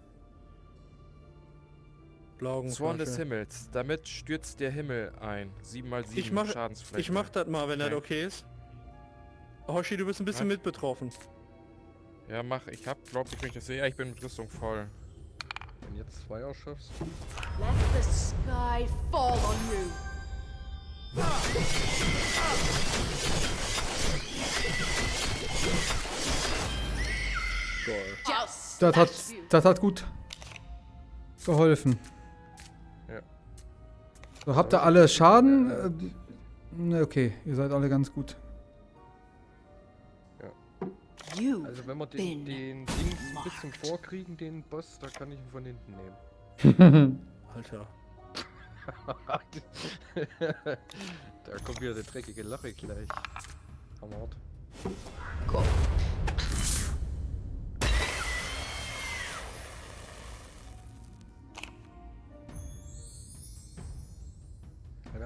Blaugen. Zorn des Himmels. Damit stürzt der Himmel ein. 7 mal 7 Ich mach- Schadensfläche. Ich mach das mal, wenn das Okay. ist. Hoshi, du bist ein bisschen Was? mit betroffen. Ja, mach. Ich hab, glaub ich, wenn ich das sehe. Ja, ich bin mit Rüstung voll. Wenn jetzt zwei erschaffst. Let the sky fall on you. Just Das hat, das hat gut geholfen. Ja. So, habt ihr alle Schaden? Äh, Ne, okay, ihr seid alle ganz gut. You Also wenn wir den, den Dings ein bisschen vorkriegen, den Boss, da kann ich ihn von hinten nehmen. Alter. da kommt wieder der dreckige Lache gleich. Hammer. Ja,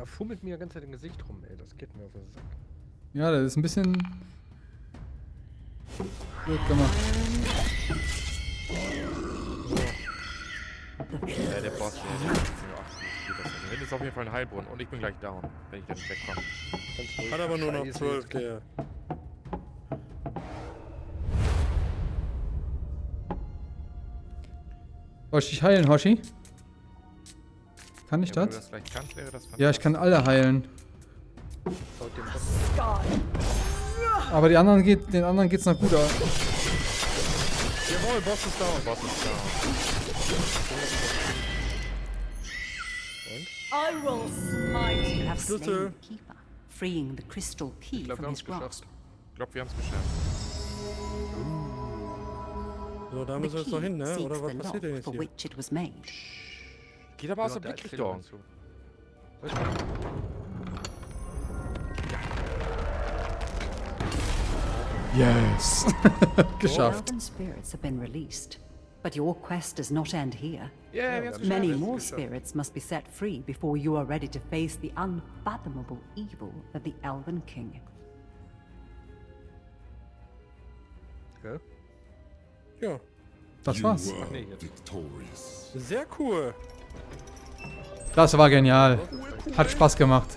da fummelt mir die ganze Zeit im Gesicht rum, ey. Das geht mir auf den Sack. Ja, das ist ein bisschen blöd gemacht. Ja, der Boss, der, hinten ist auf jeden Fall ein Heilbrunnen und ich bin gleich down, wenn ich da nicht wegkomme. Hat aber nur noch Scheiße, 12, jetzt der. Soll ich dich heilen, Hoshi? Kann ich Ja, wenn du das? kannst, wäre das Ja, ich kann alle heilen. Aber die anderen geht, den anderen geht's noch gut aus. Jawohl, Boss ist down. Boss ist down. I will smite you have slain Schlüssel. the keeper, freeing the crystal key Ich glaube, wir from haben his es grasp. geschafft. Ich glaube, wir haben es geschafft. So, da müssen wir jetzt noch hin, ne? Oder was passiert denn jetzt hier? Geht aber aus der Blickrichtung. Yes. Geschafft. Elven spirits have been released. But your quest does not end here. Yeah, wir haben es Many geschafft. more geschafft. spirits must be set free before you are ready to face the unfathomable evil of the Elven King. Gell? Ja, Das war's. Sehr cool. Das war genial. Hat Spaß gemacht.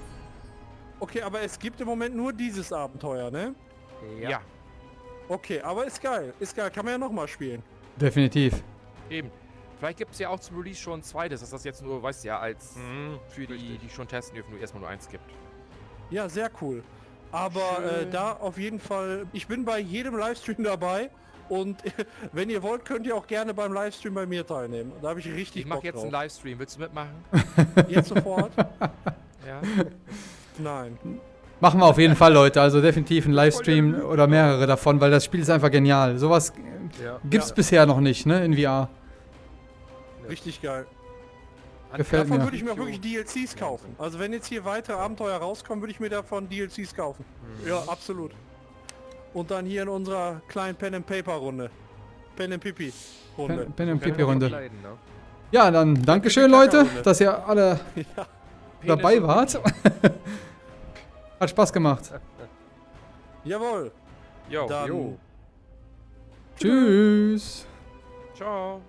Okay, aber es gibt im Moment nur dieses Abenteuer, ne? Ja. Okay, aber ist geil. Ist geil. Kann man ja nochmal spielen. Definitiv. eben. Vielleicht gibt es ja auch zum Release schon ein zweites, dass das jetzt nur, weißt du ja, als Mhm, für die, richtig. die schon testen dürfen, nur erstmal nur eins gibt. Ja, sehr cool. Aber äh, da auf jeden Fall, ich bin bei jedem Livestream dabei und wenn ihr wollt, könnt ihr auch gerne beim Livestream bei mir teilnehmen. Da habe ich richtig Ich mache jetzt drauf. einen Livestream. Willst du mitmachen? Jetzt sofort? Ja. Nein. Machen wir auf jeden Fall, Leute. Also definitiv einen Livestream oder mehrere davon, weil das Spiel ist einfach genial. Sowas Ja. gibt's Ja. bisher noch nicht, ne, in VR. Richtig geil. Gefällt davon mir. würde ich mir auch wirklich DLCs kaufen. Also wenn jetzt hier weitere Abenteuer rauskommen, würde ich mir davon DLCs kaufen. Mhm. Ja, absolut. Und dann hier in unserer kleinen Pen and Paper Runde. Pen and Pipi Runde. Pen, Pen and Pipi Runde. ne? Ja, dann Dankeschön, Leute, dass ihr alle Ja. dabei wart. Hat Spaß gemacht. Jawohl. Jo. Dann Jo. Tschüss. Ciao.